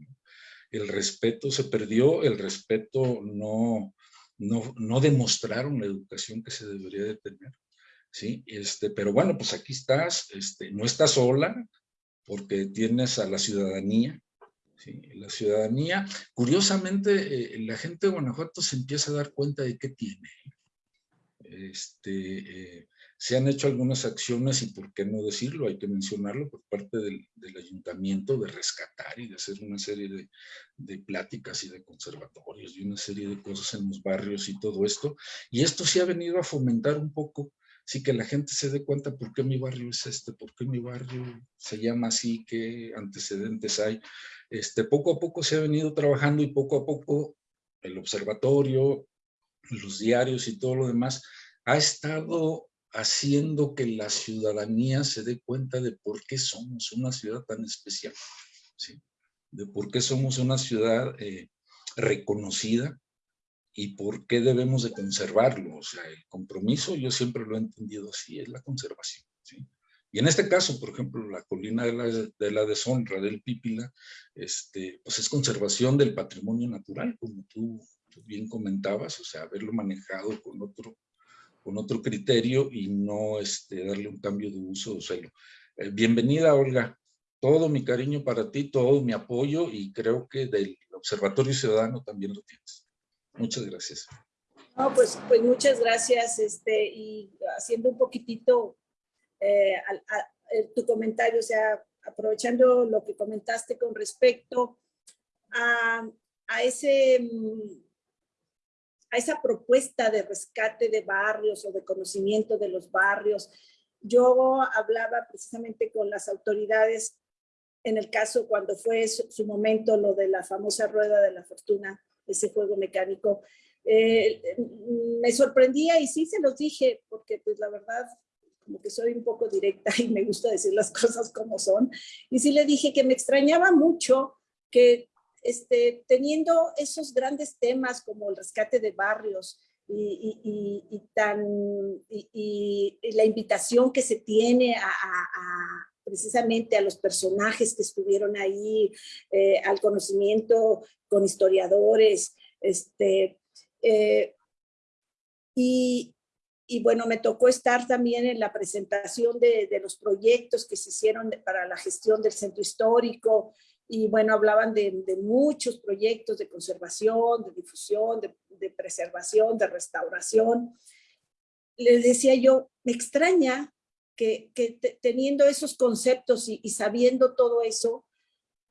el respeto se perdió, el respeto no, no, no demostraron la educación que se debería de tener. ¿Sí? Este, pero bueno, pues aquí estás, este, no estás sola, porque tienes a la ciudadanía, ¿sí? La ciudadanía, curiosamente, eh, la gente de Guanajuato se empieza a dar cuenta de qué tiene. Este, eh, se han hecho algunas acciones y por qué no decirlo, hay que mencionarlo por parte del, ayuntamiento de rescatar y de hacer una serie de, de, pláticas y de conservatorios y una serie de cosas en los barrios y todo esto. Y esto sí ha venido a fomentar un poco, sí que la gente se dé cuenta por qué mi barrio es este, por qué mi barrio se llama así, qué antecedentes hay. Este, poco a poco se ha venido trabajando y poco a poco el observatorio, los diarios y todo lo demás ha estado haciendo que la ciudadanía se dé cuenta de por qué somos una ciudad tan especial, de por qué somos una ciudad eh, reconocida y por qué debemos de conservarlo. O sea, el compromiso, yo siempre lo he entendido así, es la conservación. ¿sí? Y en este caso, por ejemplo, la colina de la, de la deshonra del Pípila, este, pues es conservación del patrimonio natural, como tú bien comentabas, o sea, haberlo manejado con otro con otro criterio y no este, darle un cambio de uso o celo. Eh, bienvenida, Olga. Todo mi cariño para ti, todo mi apoyo y creo que del Observatorio Ciudadano también lo tienes. Muchas gracias. No, pues, pues muchas gracias. Este, y haciendo un poquitito eh, eh, tu comentario, o sea, aprovechando lo que comentaste con respecto a, a ese mm, a esa propuesta de rescate de barrios o de conocimiento de los barrios yo hablaba precisamente con las autoridades en el caso cuando fue su, momento lo de la famosa rueda de la fortuna, ese juego mecánico, eh, me sorprendía y sí se los dije, porque pues la verdad, como que soy un poco directa y me gusta decir las cosas como son, y sí le dije que me extrañaba mucho que este, teniendo esos grandes temas como el rescate de barrios y, tan, y, la invitación que se tiene a, precisamente a los personajes que estuvieron ahí, eh, al conocimiento con historiadores, este, eh, y, bueno, me tocó estar también en la presentación de, los proyectos que se hicieron para la gestión del centro histórico, y bueno, hablaban de, muchos proyectos de conservación, de difusión, de, preservación, de restauración. Les decía yo, me extraña que, teniendo esos conceptos y, sabiendo todo eso,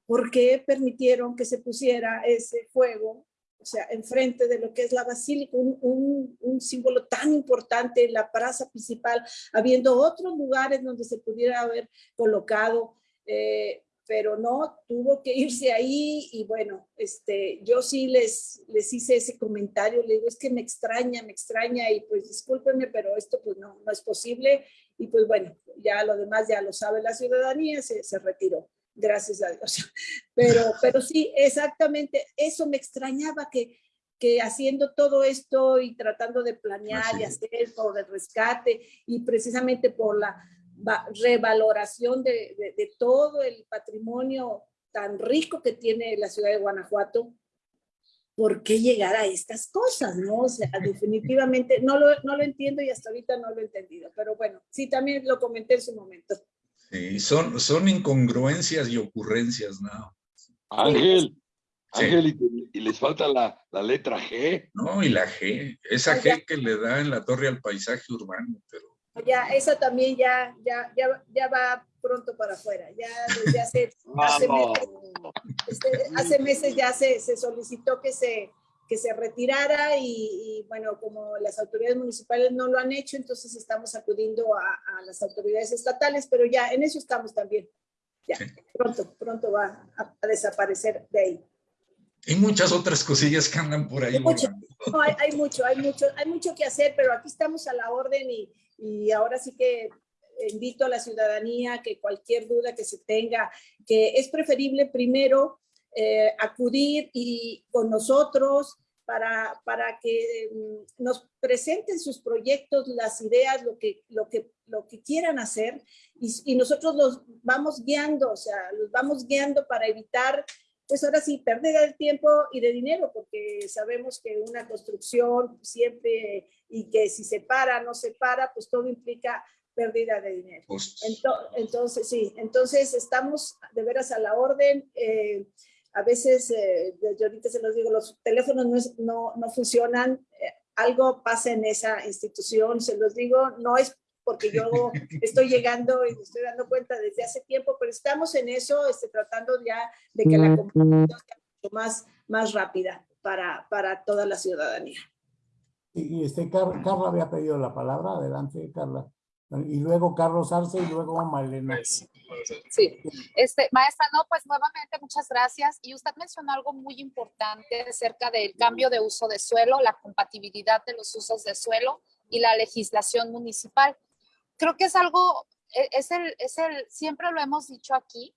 ¿por qué permitieron que se pusiera ese fuego, o sea, enfrente de lo que es la basílica, un, símbolo tan importante en la plaza principal, habiendo otros lugares donde se pudiera haber colocado, eh, pero no, tuvo que irse ahí y bueno, este, yo sí les, les hice ese comentario, le digo, es que me extraña, me extraña y pues discúlpenme, pero esto pues no, no es posible y pues bueno, ya lo demás ya lo sabe la ciudadanía, se, se retiró, gracias a Dios. Pero, pero sí, exactamente, eso me extrañaba que, que haciendo todo esto y tratando de planear y hacer por el rescate y precisamente por la revaloración de, de, todo el patrimonio tan rico que tiene la ciudad de Guanajuato, ¿por qué llegar a estas cosas? ¿no? O sea, definitivamente no lo, no lo entiendo y hasta ahorita no lo he entendido, pero bueno, sí, también lo comenté en su momento. Sí, son, son incongruencias y ocurrencias, ¿no? Ángel, Ángel, y, les falta la, la, letra G. No, y la G, esa G que le da en la torre al paisaje urbano, pero ya esa también ya, ya, ya, ya va pronto para afuera. Ya desde hace, hace, meses, este, hace meses, ya se, se, solicitó que se, que se retirara y, bueno, como las autoridades municipales no lo han hecho, entonces estamos acudiendo a, a las autoridades estatales, pero ya en eso estamos también. Ya, pronto, pronto va a, desaparecer de ahí. Y muchas otras cosillas que andan por ahí. Hay mucho, hay, hay, mucho, hay mucho, hay mucho que hacer, pero aquí estamos a la orden y, y ahora sí que invito a la ciudadanía que cualquier duda que se tenga, que es preferible primero eh, acudir y con nosotros para, para que mm, nos presenten sus proyectos, las ideas, lo que, lo que, lo que quieran hacer y, y nosotros los vamos guiando, o sea, los vamos guiando para evitar pues ahora sí, pérdida de tiempo y de dinero, porque sabemos que una construcción siempre, y que si se para, no se para, pues todo implica pérdida de dinero. Entonces, sí, entonces estamos de veras a la orden. Eh, a veces, eh, yo ahorita se los digo, los teléfonos no, no, funcionan, eh, algo pasa en esa institución, se los digo, no es porque yo estoy llegando y me estoy dando cuenta desde hace tiempo, pero estamos en eso, este, tratando ya de que la comunicación sea mucho más, más rápida para, para toda la ciudadanía. Y, este, Carla había pedido la palabra, adelante Carla. Y luego Carlos Arce y luego Malena. Sí, este, maestra, no, pues nuevamente muchas gracias. Y usted mencionó algo muy importante acerca del cambio de uso de suelo, la compatibilidad de los usos de suelo y la legislación municipal creo que es algo, e, es el, es el, siempre lo hemos dicho aquí,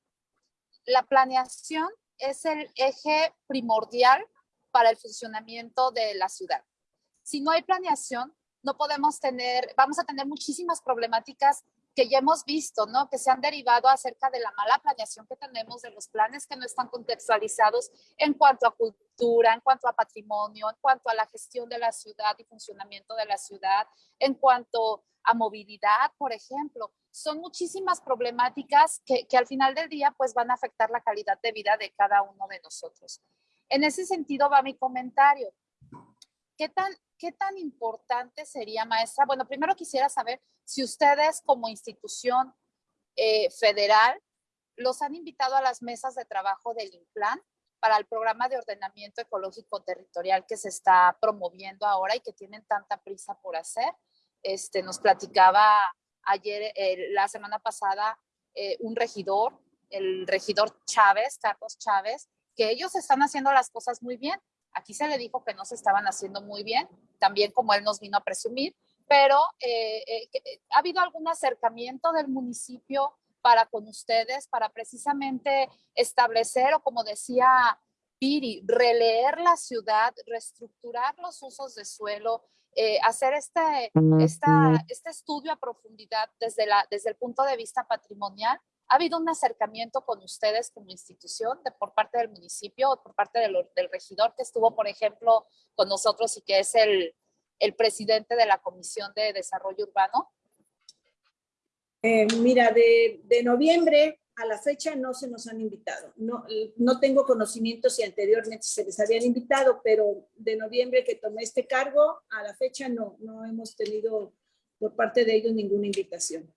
la planeación es el eje primordial para el funcionamiento de la ciudad. Si no hay planeación, no podemos tener, vamos a tener muchísimas problemáticas que ya hemos visto, ¿no? Que se han derivado acerca de la mala planeación que tenemos, de los planes que no están contextualizados en cuanto a cultura, en cuanto a patrimonio, en cuanto a la gestión de la ciudad y funcionamiento de la ciudad, en cuanto a movilidad, por ejemplo. Son muchísimas problemáticas que, que, al final del día pues van a afectar la calidad de vida de cada uno de nosotros. En ese sentido va mi comentario. ¿Qué tan, qué tan importante sería, maestra? Bueno, primero quisiera saber si ustedes como institución eh, federal los han invitado a las mesas de trabajo del INPLAN para el programa de ordenamiento ecológico territorial que se está promoviendo ahora y que tienen tanta prisa por hacer este, nos platicaba ayer, la semana pasada, eh, un regidor, el regidor Chávez, Carlos Chávez, que ellos están haciendo las cosas muy bien. Aquí se le dijo que no se estaban haciendo muy bien, también como él nos vino a presumir, pero eh, eh, ha habido algún acercamiento del municipio para con ustedes, para precisamente establecer, o como decía Piri, releer la ciudad, reestructurar los usos de suelo, eh, hacer este, esta, este estudio a profundidad desde, la, desde el punto de vista patrimonial. ¿Ha habido un acercamiento con ustedes como institución de, por parte del municipio o por parte del, regidor que estuvo, por ejemplo, con nosotros y que es el, presidente de la Comisión de Desarrollo Urbano? Eh, mira, de, noviembre a la fecha no se nos han invitado. No, no tengo conocimiento si anteriormente se les habían invitado, pero de noviembre que tomé este cargo, a la fecha no, no hemos tenido por parte de ellos ninguna invitación.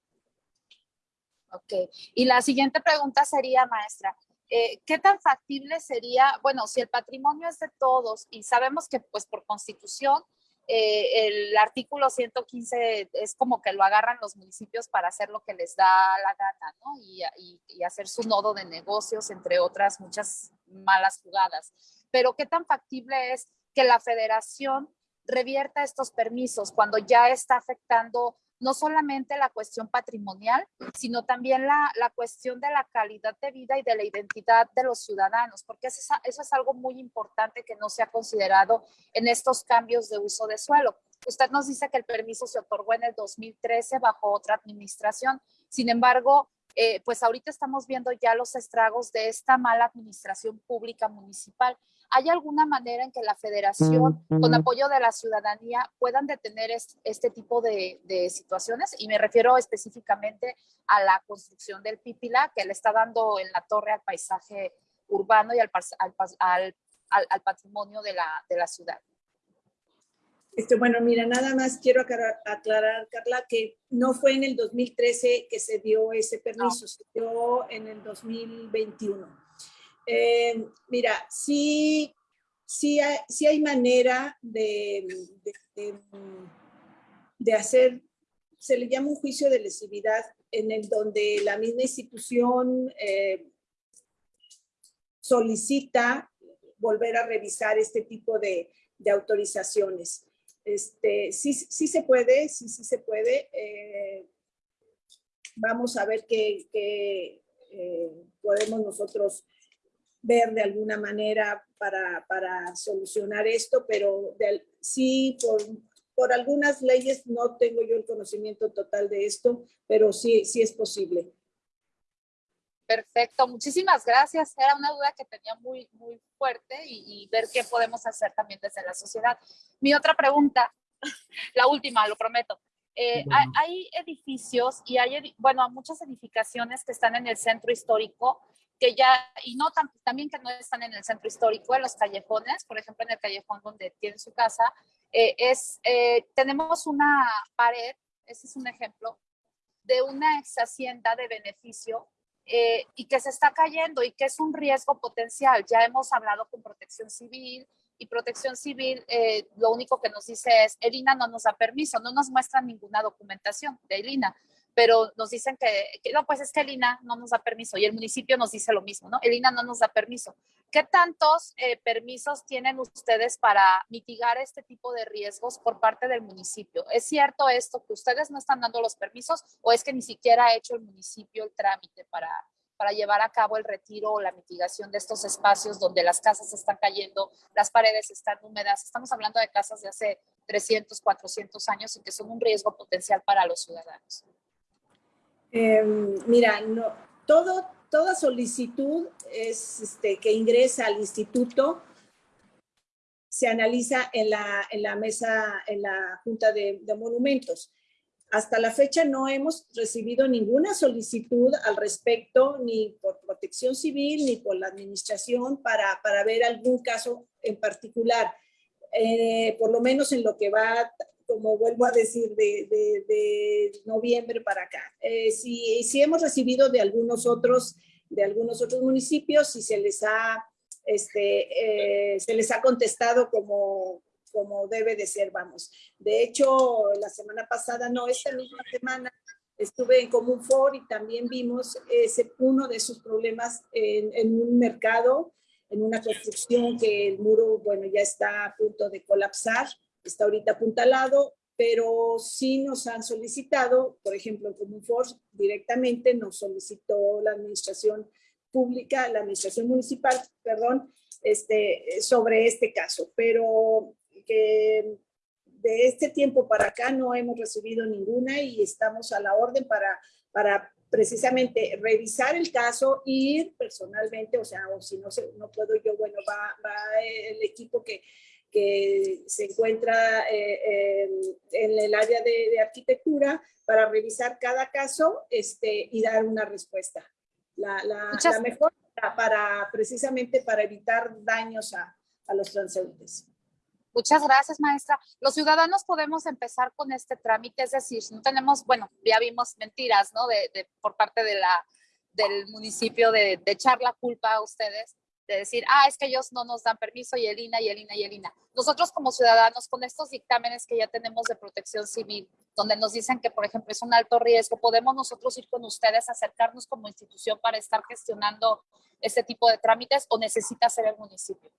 Ok. Y la siguiente pregunta sería, maestra, eh, ¿qué tan factible sería, bueno, si el patrimonio es de todos y sabemos que pues por constitución eh, el artículo 115 es como que lo agarran los municipios para hacer lo que les da la gana, ¿no? Y, y, hacer su nodo de negocios, entre otras muchas malas jugadas. Pero ¿qué tan factible es que la federación revierta estos permisos cuando ya está afectando no solamente la cuestión patrimonial, sino también la, la, cuestión de la calidad de vida y de la identidad de los ciudadanos, porque eso es, algo muy importante que no se ha considerado en estos cambios de uso de suelo. Usted nos dice que el permiso se otorgó en el 2013 bajo otra administración. Sin embargo, eh, pues ahorita estamos viendo ya los estragos de esta mala administración pública municipal. ¿Hay alguna manera en que la federación, con apoyo de la ciudadanía, puedan detener este, tipo de, situaciones? Y me refiero específicamente a la construcción del Pipila, que le está dando en la torre al paisaje urbano y al, al, patrimonio de la, de la ciudad. Este, bueno, mira, nada más quiero aclarar, Carla, que no fue en el 2013 que se dio ese permiso, se dio en el 2021. Eh, mira, sí, sí, hay, hay manera de, de, hacer, se le llama un juicio de lesividad, en el donde la misma institución eh, solicita volver a revisar este tipo de, autorizaciones. Este, sí, sí se puede, sí, sí se puede. Eh, vamos a ver qué podemos nosotros ver de alguna manera para, para solucionar esto, pero sí, por, por algunas leyes no tengo yo el conocimiento total de esto, pero sí, sí es posible. Perfecto, muchísimas gracias. Era una duda que tenía muy, muy fuerte y, ver qué podemos hacer también desde la sociedad. Mi otra pregunta, la última, lo prometo. Eh, hay, hay, edificios y hay, bueno, muchas edificaciones que están en el centro histórico que ya, y no también que no están en el centro histórico, en los callejones, por ejemplo, en el callejón donde tiene su casa, eh, es, eh, tenemos una pared, ese es un ejemplo, de una ex hacienda de beneficio eh, y que se está cayendo y que es un riesgo potencial. Ya hemos hablado con protección civil y protección civil lo único que nos dice es, Elina no nos da permiso, no nos muestra ninguna documentación de Elina pero nos dicen que, no, pues es que el INA no nos da permiso y el municipio nos dice lo mismo, ¿no? El INA no nos da permiso. ¿Qué tantos eh, permisos tienen ustedes para mitigar este tipo de riesgos por parte del municipio? ¿Es cierto esto que ustedes no están dando los permisos o es que ni siquiera ha hecho el municipio el trámite para, para llevar a cabo el retiro o la mitigación de estos espacios donde las casas están cayendo, las paredes están húmedas? Estamos hablando de casas de hace 300, 400 años y que son un riesgo potencial para los ciudadanos. Em, mira, todo, toda solicitud es, este, que ingresa al instituto se analiza en la, en la mesa, en la Junta de, Monumentos. Hasta la fecha no hemos recibido ninguna solicitud al respecto, ni por protección civil, ni por la administración, para, para ver algún caso en particular. Eh, por lo menos en lo que va como vuelvo a decir, de, noviembre para acá. Eh, si, si, hemos recibido de algunos otros, de algunos otros municipios, si se les ha, este, eh, se les ha contestado como, como debe de ser, vamos. De hecho, la semana pasada, no, esta misma semana, estuve en Común For y también vimos ese, uno de esos problemas en, en un mercado, en una construcción que el muro, bueno, ya está a punto de colapsar, está ahorita apuntalado, pero sí nos han solicitado, por ejemplo, en Común Force directamente nos solicitó la administración pública, la administración municipal, perdón, este, sobre este caso, pero que de este tiempo para acá no hemos recibido ninguna y estamos a la orden para, para precisamente revisar el caso, ir personalmente, o sea, o si no, no puedo yo, bueno, va, va el equipo que, que se encuentra eh, en el área de, arquitectura para revisar cada caso este, y dar una respuesta. La, la, mejor para, precisamente para evitar daños a, a los transeúntes. Muchas gracias, maestra. Los ciudadanos podemos empezar con este trámite, es decir, si no tenemos, bueno, ya vimos mentiras, ¿no? De, de por parte de la, del municipio de, de, echar la culpa a ustedes de decir, ah, es que ellos no nos dan permiso y el INA y el INA y el INA. Nosotros como ciudadanos, con estos dictámenes que ya tenemos de protección civil, donde nos dicen que, por ejemplo, es un alto riesgo, podemos nosotros ir con ustedes, acercarnos como institución para estar gestionando este tipo de trámites o necesita ser el municipio?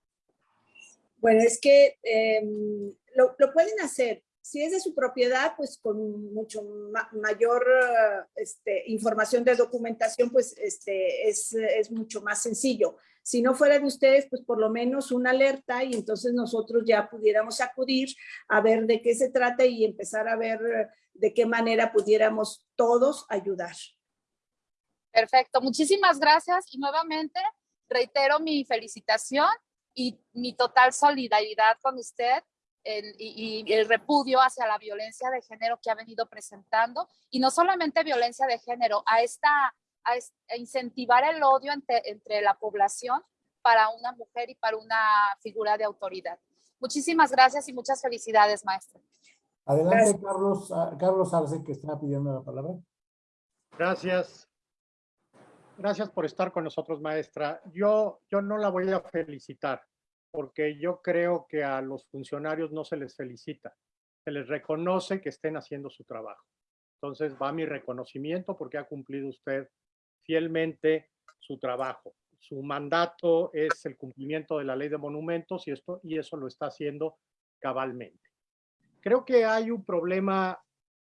Bueno, es que em, lo, lo, pueden hacer. Si es de su propiedad, pues con mucho mayor este, información de documentación, pues este, es, es mucho más sencillo si no fuera de ustedes, pues por lo menos una alerta y entonces nosotros ya pudiéramos acudir a ver de qué se trata y empezar a ver de qué manera pudiéramos todos ayudar. Perfecto, muchísimas gracias y nuevamente reitero mi felicitación y mi total solidaridad con usted y, y, el repudio hacia la violencia de género que ha venido presentando y no solamente violencia de género, a esta a, incentivar el odio entre, la población para una mujer y para una figura de autoridad. Muchísimas gracias y muchas felicidades, maestra. Adelante, Carlos, ah, Carlos Arce, que está pidiendo la palabra. Gracias. Gracias por estar con nosotros, maestra. Yo, yo no la voy a felicitar, porque yo creo que a los funcionarios no se les felicita. Se les reconoce que estén haciendo su trabajo. Entonces va mi reconocimiento porque ha cumplido usted fielmente su trabajo. Su mandato es el cumplimiento de la ley de monumentos y, esto, y eso lo está haciendo cabalmente. Creo que hay un problema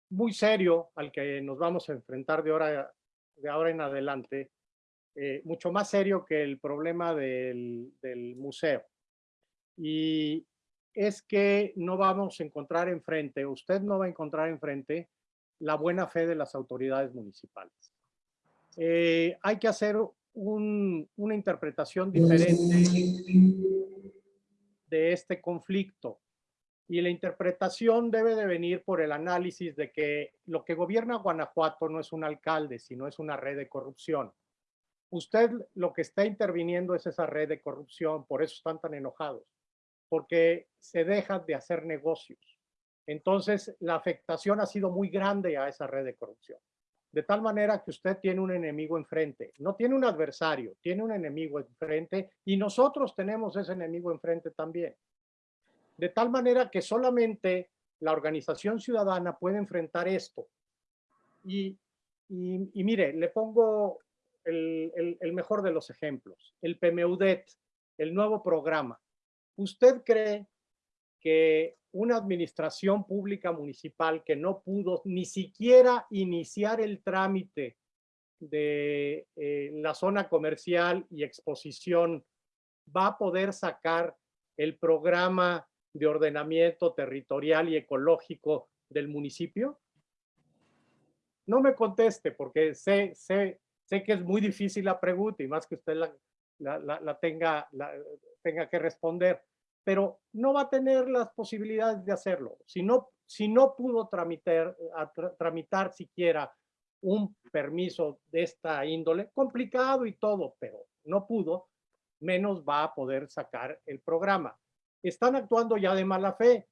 muy serio al que nos vamos a enfrentar de ahora, de ahora en adelante, eh, mucho más serio que el problema del, del museo. Y es que no vamos a encontrar enfrente, usted no va a encontrar enfrente la buena fe de las autoridades municipales. Eh, hay que hacer una interpretación diferente de este conflicto. Y la interpretación debe de venir por el análisis de que lo que gobierna Guanajuato no es un alcalde, sino es una red de corrupción. Usted lo que está interviniendo es esa red de corrupción, por eso están tan enojados, porque se deja de hacer negocios. Entonces, la afectación ha sido muy grande a esa red de corrupción de tal manera que usted tiene un enemigo enfrente. No tiene un adversario, tiene un enemigo enfrente y nosotros tenemos ese enemigo enfrente también. De tal manera que solamente la organización ciudadana puede enfrentar esto. Y, mire, le pongo el, el mejor de los ejemplos, el PMUDET, el nuevo programa. ¿Usted cree que una administración pública municipal que no pudo ni siquiera iniciar el trámite de eh, la zona comercial y exposición va a poder sacar el programa de ordenamiento territorial y ecológico del municipio? No me conteste porque sé, sé, sé que es muy difícil la pregunta y más que usted la, la, tenga, la, tenga que responder pero no va a tener las posibilidades de hacerlo. Si no, si no pudo tramitar, tramitar siquiera un permiso de esta índole, complicado y todo, pero no pudo, menos va a poder sacar el programa. Están actuando ya de mala fe,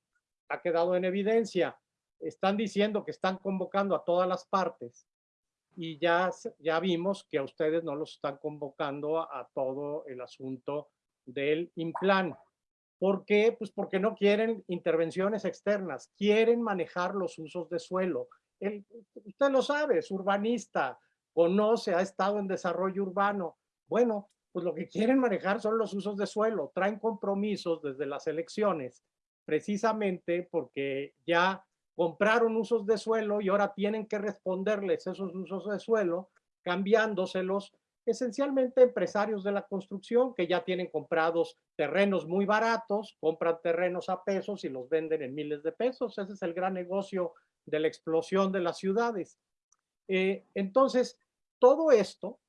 ha quedado en evidencia. Están diciendo que están convocando a todas las partes y ya, ya vimos que a ustedes no los están convocando a, a todo el asunto del implan. ¿Por qué? Pues porque no quieren intervenciones externas, quieren manejar los usos de suelo el, usted lo sabe, es urbanista, conoce, ha estado en desarrollo urbano. Bueno, pues lo que quieren manejar son los usos de suelo, traen compromisos desde las elecciones, precisamente porque ya compraron usos de suelo y ahora tienen que responderles esos usos de suelo cambiándoselos esencialmente empresarios de la construcción que ya tienen comprados terrenos muy baratos, compran terrenos a pesos y los venden en miles de pesos. Ese es el gran negocio de la explosión de las ciudades. Eh, entonces, todo esto,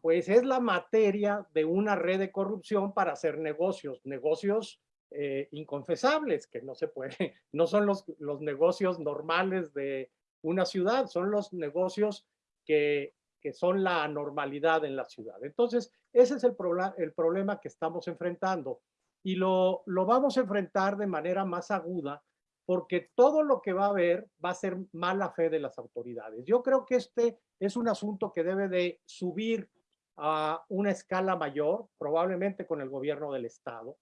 pues es la materia de una red de corrupción para hacer negocios, negocios eh, inconfesables, que no se puede, no son los, los negocios normales de una ciudad, son los negocios que que son la anormalidad en la ciudad. Entonces, ese es el, el problema que estamos enfrentando y lo, lo vamos a enfrentar de manera más aguda porque todo lo que va a haber va a ser mala fe de las autoridades. Yo creo que este es un asunto que debe de subir a una escala mayor, probablemente con el gobierno del estado,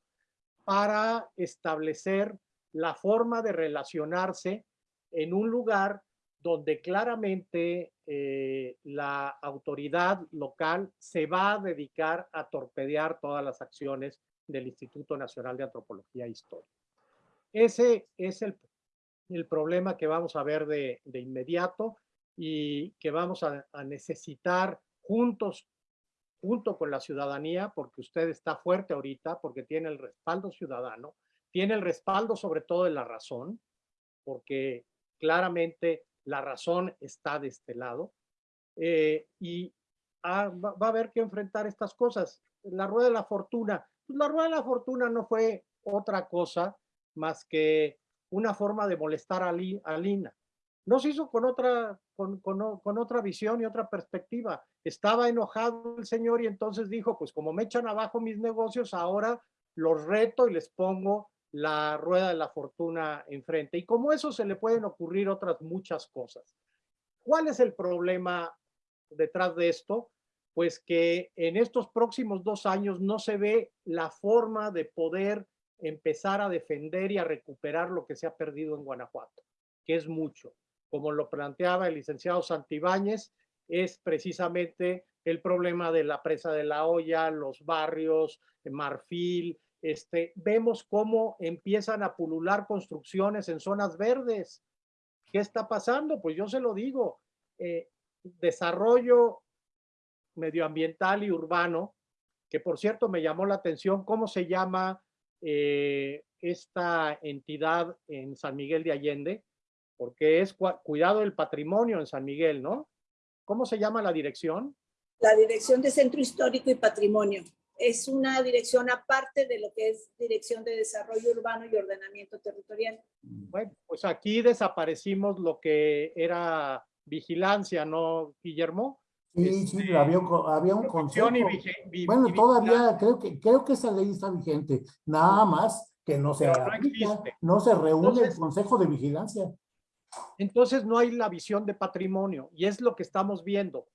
para establecer la forma de relacionarse en un lugar donde claramente eh, la autoridad local se va a dedicar a torpedear todas las acciones del Instituto Nacional de Antropología e Historia. Ese es el, el problema que vamos a ver de, de inmediato y que vamos a, a, necesitar juntos, junto con la ciudadanía, porque usted está fuerte ahorita, porque tiene el respaldo ciudadano, tiene el respaldo sobre todo de la razón, porque claramente la razón está de este lado, eh, y va, a haber que enfrentar estas cosas. La rueda de la fortuna, pues la rueda de la fortuna no fue otra cosa más que una forma de molestar a, Lina. No se hizo con otra, con, con, otra visión y otra perspectiva. Estaba enojado el señor y entonces dijo, pues como me echan abajo mis negocios, ahora los reto y les pongo la rueda de la fortuna enfrente. Y como eso se le pueden ocurrir otras muchas cosas. ¿Cuál es el problema detrás de esto? Pues que en estos próximos dos años no se ve la forma de poder empezar a defender y a recuperar lo que se ha perdido en Guanajuato, que es mucho. Como lo planteaba el licenciado Santibáñez, es precisamente el problema de la presa de la olla, los barrios, Marfil, este, vemos cómo empiezan a pulular construcciones en zonas verdes. ¿Qué está pasando? Pues yo se lo digo, eh, desarrollo medioambiental y urbano, que por cierto me llamó la atención cómo se llama eh, esta entidad en San Miguel de Allende, porque es cuidado del patrimonio en San Miguel, ¿no? ¿Cómo se llama la dirección? La Dirección de Centro Histórico y Patrimonio es una dirección aparte de lo que es Dirección de Desarrollo Urbano y Ordenamiento Territorial. Bueno, pues aquí desaparecimos lo que era vigilancia, ¿no, Guillermo? Sí, sí, este, había un, había un consejo. bueno, todavía creo que, creo que esa ley está vigente, nada más que no se, no, se reúne el Consejo de Vigilancia. Entonces no hay la visión de patrimonio y es lo que estamos viendo.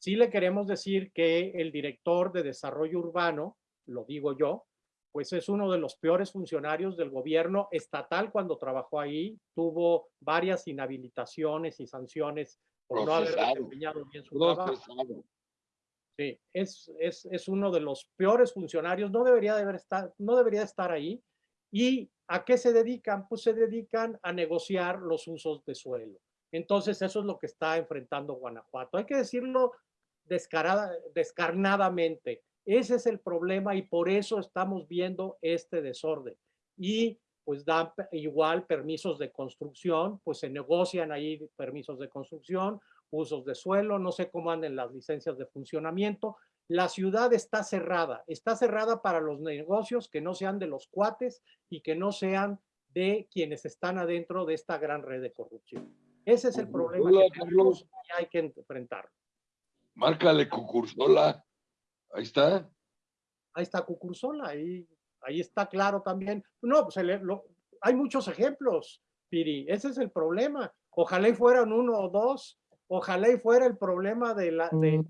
Sí le queremos decir que el director de desarrollo urbano, lo digo yo, pues es uno de los peores funcionarios del gobierno estatal cuando trabajó ahí, tuvo varias inhabilitaciones y sanciones por no haber desempeñado bien su trabajo. Sí, es, es, es, uno de los peores funcionarios, no debería, de estar, no debería estar ahí. ¿Y a qué se dedican? Pues se dedican a negociar los usos de suelo. Entonces eso es lo que está enfrentando Guanajuato. Hay que decirlo descarada, descarnadamente. Ese es el problema y por eso estamos viendo este desorden. Y pues dan igual permisos de construcción, pues se negocian ahí permisos de construcción, usos de suelo, no sé cómo anden las licencias de funcionamiento. La ciudad está cerrada, está cerrada para los negocios que no sean de los cuates y que no sean de quienes están adentro de esta gran red de corrupción. Ese es el problema que tenemos y hay que enfrentarlo. Márcale Cucursola. Ahí está. Ahí está Cucursola, ahí, ahí está claro también. No, pues hay muchos ejemplos, Piri. Ese es el problema. Ojalá y fueran uno o dos. Ojalá y fuera el problema de la, de,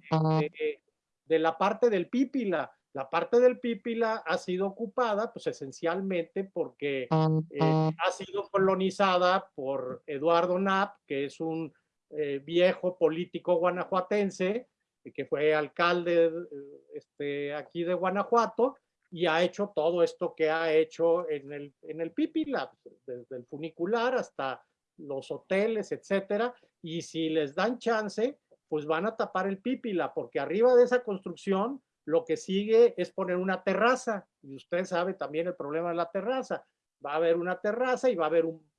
de, la parte del Pípila. La parte del Pípila ha sido ocupada, pues esencialmente porque eh, ha sido colonizada por Eduardo Knapp, que es un eh, viejo político guanajuatense, que fue alcalde este, aquí de Guanajuato, y ha hecho todo esto que ha hecho en el, en el Pípila, desde el funicular hasta los hoteles, etcétera, y si les dan chance, pues van a tapar el Pípila, porque arriba de esa construcción lo que sigue es poner una terraza, y usted sabe también el problema de la terraza. Va a haber una terraza y va a haber un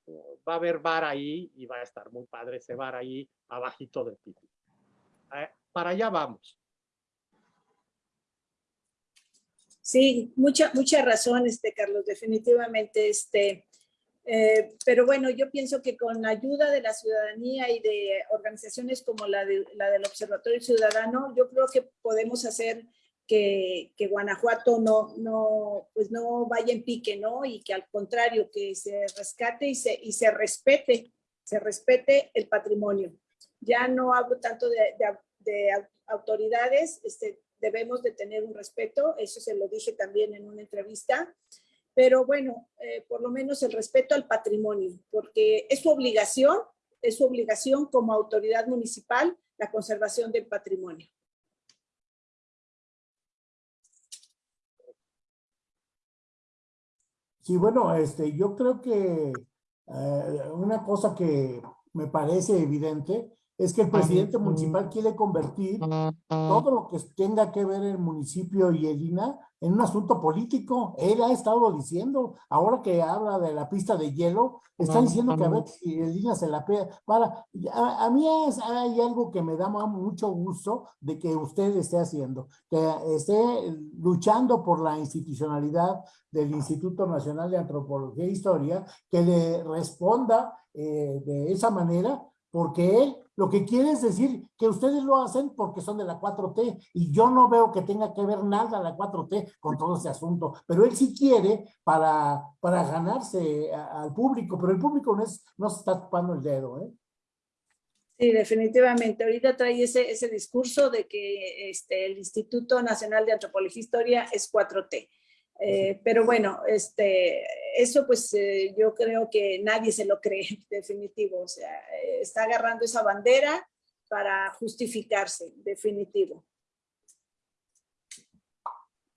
va a haber bar ahí y va a estar muy padre ese bar ahí abajito del Pípila. Para allá vamos. Sí, mucha, mucha razón, este, Carlos, definitivamente, este, eh, pero bueno, yo pienso que con la ayuda de la ciudadanía y de organizaciones como la, de, la del Observatorio Ciudadano, yo creo que podemos hacer que, que, Guanajuato no, no, pues no vaya en pique, ¿no? Y que al contrario, que se rescate y se, y se respete, se respete el patrimonio. Ya no hablo tanto de, de, de autoridades, este, debemos de tener un respeto, eso se lo dije también en una entrevista, pero bueno, eh, por lo menos el respeto al patrimonio, porque es su obligación, es su obligación como autoridad municipal la conservación del patrimonio. Sí, bueno, este, yo creo que eh, una cosa que me parece evidente es que el presidente municipal quiere convertir todo lo que tenga que ver el municipio y el INA en un asunto político. Él ha estado diciendo, ahora que habla de la pista de hielo, está diciendo que a ver si el INA se la pega. Para, a, a mí es, hay algo que me da mucho gusto de que usted esté haciendo, que esté luchando por la institucionalidad del Instituto Nacional de Antropología e Historia, que le responda eh, de esa manera, porque él lo que quiere es decir que ustedes lo hacen porque son de la 4T y yo no veo que tenga que ver nada la 4T con todo ese asunto, pero él sí quiere para, para ganarse al público, pero el público no, es, no se está tapando el dedo. ¿eh? Sí, definitivamente. Ahorita trae ese, ese discurso de que este, el Instituto Nacional de Antropología e Historia es 4T. Eh, pero bueno, este, eso pues eh, yo creo que nadie se lo cree, definitivo. O sea, eh, está agarrando esa bandera para justificarse, definitivo.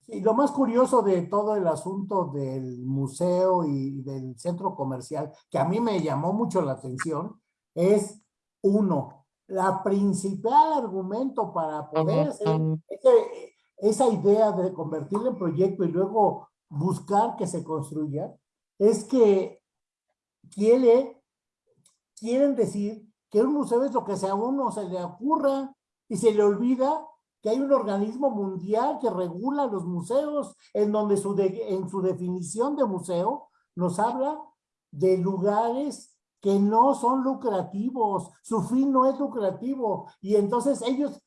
Y lo más curioso de todo el asunto del museo y del centro comercial, que a mí me llamó mucho la atención, es uno, la principal argumento para poder hacer esa idea de convertirlo en proyecto y luego buscar que se construya, es que quiere, quieren decir que un museo es lo que sea uno se le ocurra y se le olvida que hay un organismo mundial que regula los museos, en donde su en su definición de museo nos habla de lugares que no son lucrativos, su fin no es lucrativo, y entonces ellos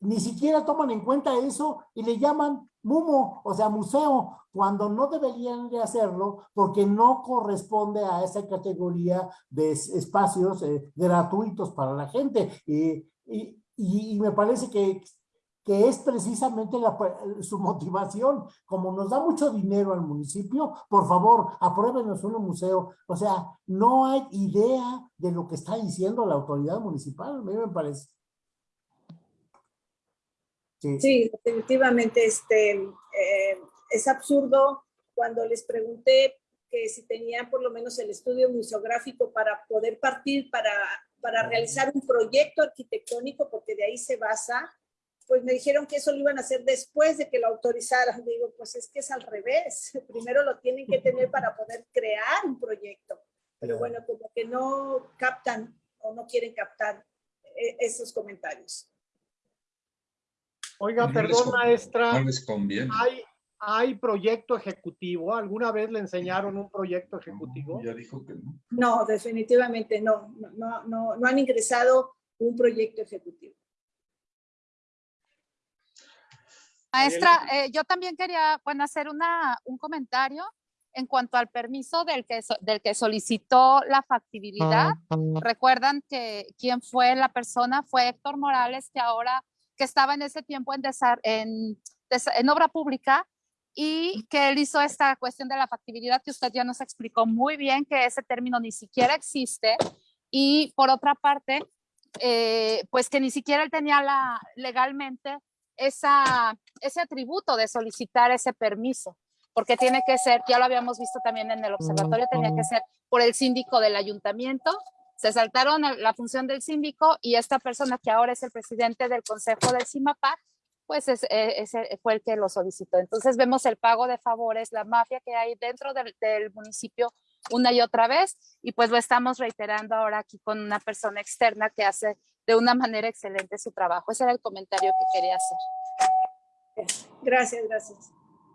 ni siquiera toman en cuenta eso y le llaman MUMO, o sea, museo, cuando no deberían de hacerlo porque no corresponde a esa categoría de espacios eh, gratuitos para la gente. Y, me parece que, que es precisamente su motivación. Como nos da mucho dinero al municipio, por favor, apruébenos un museo. O sea, no hay idea de lo que está diciendo la autoridad municipal, a mí me parece. Sí, definitivamente este, eh, es absurdo cuando les pregunté que si tenían por lo menos el estudio museográfico para poder partir para, para realizar un proyecto arquitectónico, porque de ahí se basa, pues me dijeron que eso lo iban a hacer después de que lo autorizaran. Digo, pues es que es al revés. Primero lo tienen que tener para poder crear un proyecto. Pero bueno, como que no captan o no quieren captar eh, esos comentarios. Oiga, perdón, maestra. No les conviene. ¿hay, ¿Hay proyecto ejecutivo? ¿Alguna vez le enseñaron un proyecto ejecutivo? No, ya dijo que no. No, definitivamente no. No, no, no han ingresado un proyecto ejecutivo. Maestra, eh, yo también quería bueno, hacer una, un comentario en cuanto al permiso del que, del que solicitó la factibilidad. Recuerdan que quién fue la persona, fue Héctor Morales, que ahora que estaba en ese tiempo en, en en obra pública y que él hizo esta cuestión de la factibilidad que usted ya nos explicó muy bien, que ese término ni siquiera existe. Y por otra parte, eh, pues que ni siquiera él tenía la, legalmente esa, ese atributo de solicitar ese permiso, porque tiene que ser, ya lo habíamos visto también en el observatorio, tenía que ser por el síndico del ayuntamiento. Se saltaron la función del síndico y esta persona que ahora es el presidente del consejo del CIMAPAC, pues e, ese fue el que lo solicitó. Entonces vemos el pago de favores, la mafia que hay dentro del, del, municipio una y otra vez y pues lo estamos reiterando ahora aquí con una persona externa que hace de una manera excelente su trabajo. Ese era el comentario que quería hacer. Gracias, gracias.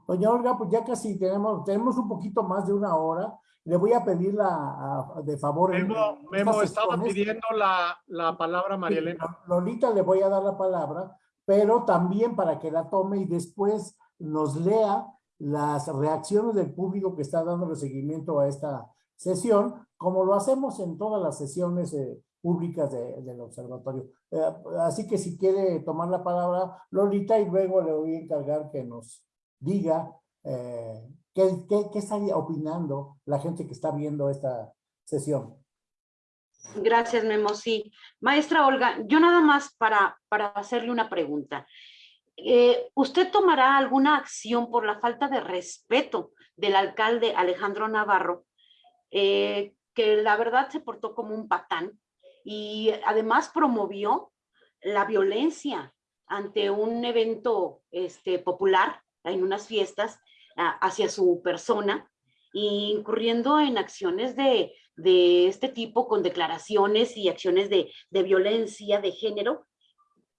Doña Olga, pues ya casi tenemos, tenemos un poquito más de una hora. Le voy a pedir la, de favor. Memo, Memo estaba pidiendo la, la palabra María Elena. Lolita le voy a dar la palabra pero también para que la tome y después nos lea las reacciones del público que está dando seguimiento a esta sesión, como lo hacemos en todas las sesiones eh, públicas del observatorio. Eh, así que si quiere tomar la palabra Lolita y luego le voy a encargar que nos diga eh, qué, qué, qué está opinando la gente que está viendo esta sesión. Gracias, Memo. Sí. Maestra Olga, yo nada más para, para hacerle una pregunta. Eh, ¿Usted tomará alguna acción por la falta de respeto del alcalde Alejandro Navarro, eh, que la verdad se portó como un patán y además promovió la violencia ante un evento este, popular en unas fiestas hacia su persona, incurriendo en acciones de, de este tipo con declaraciones y acciones de, violencia de género,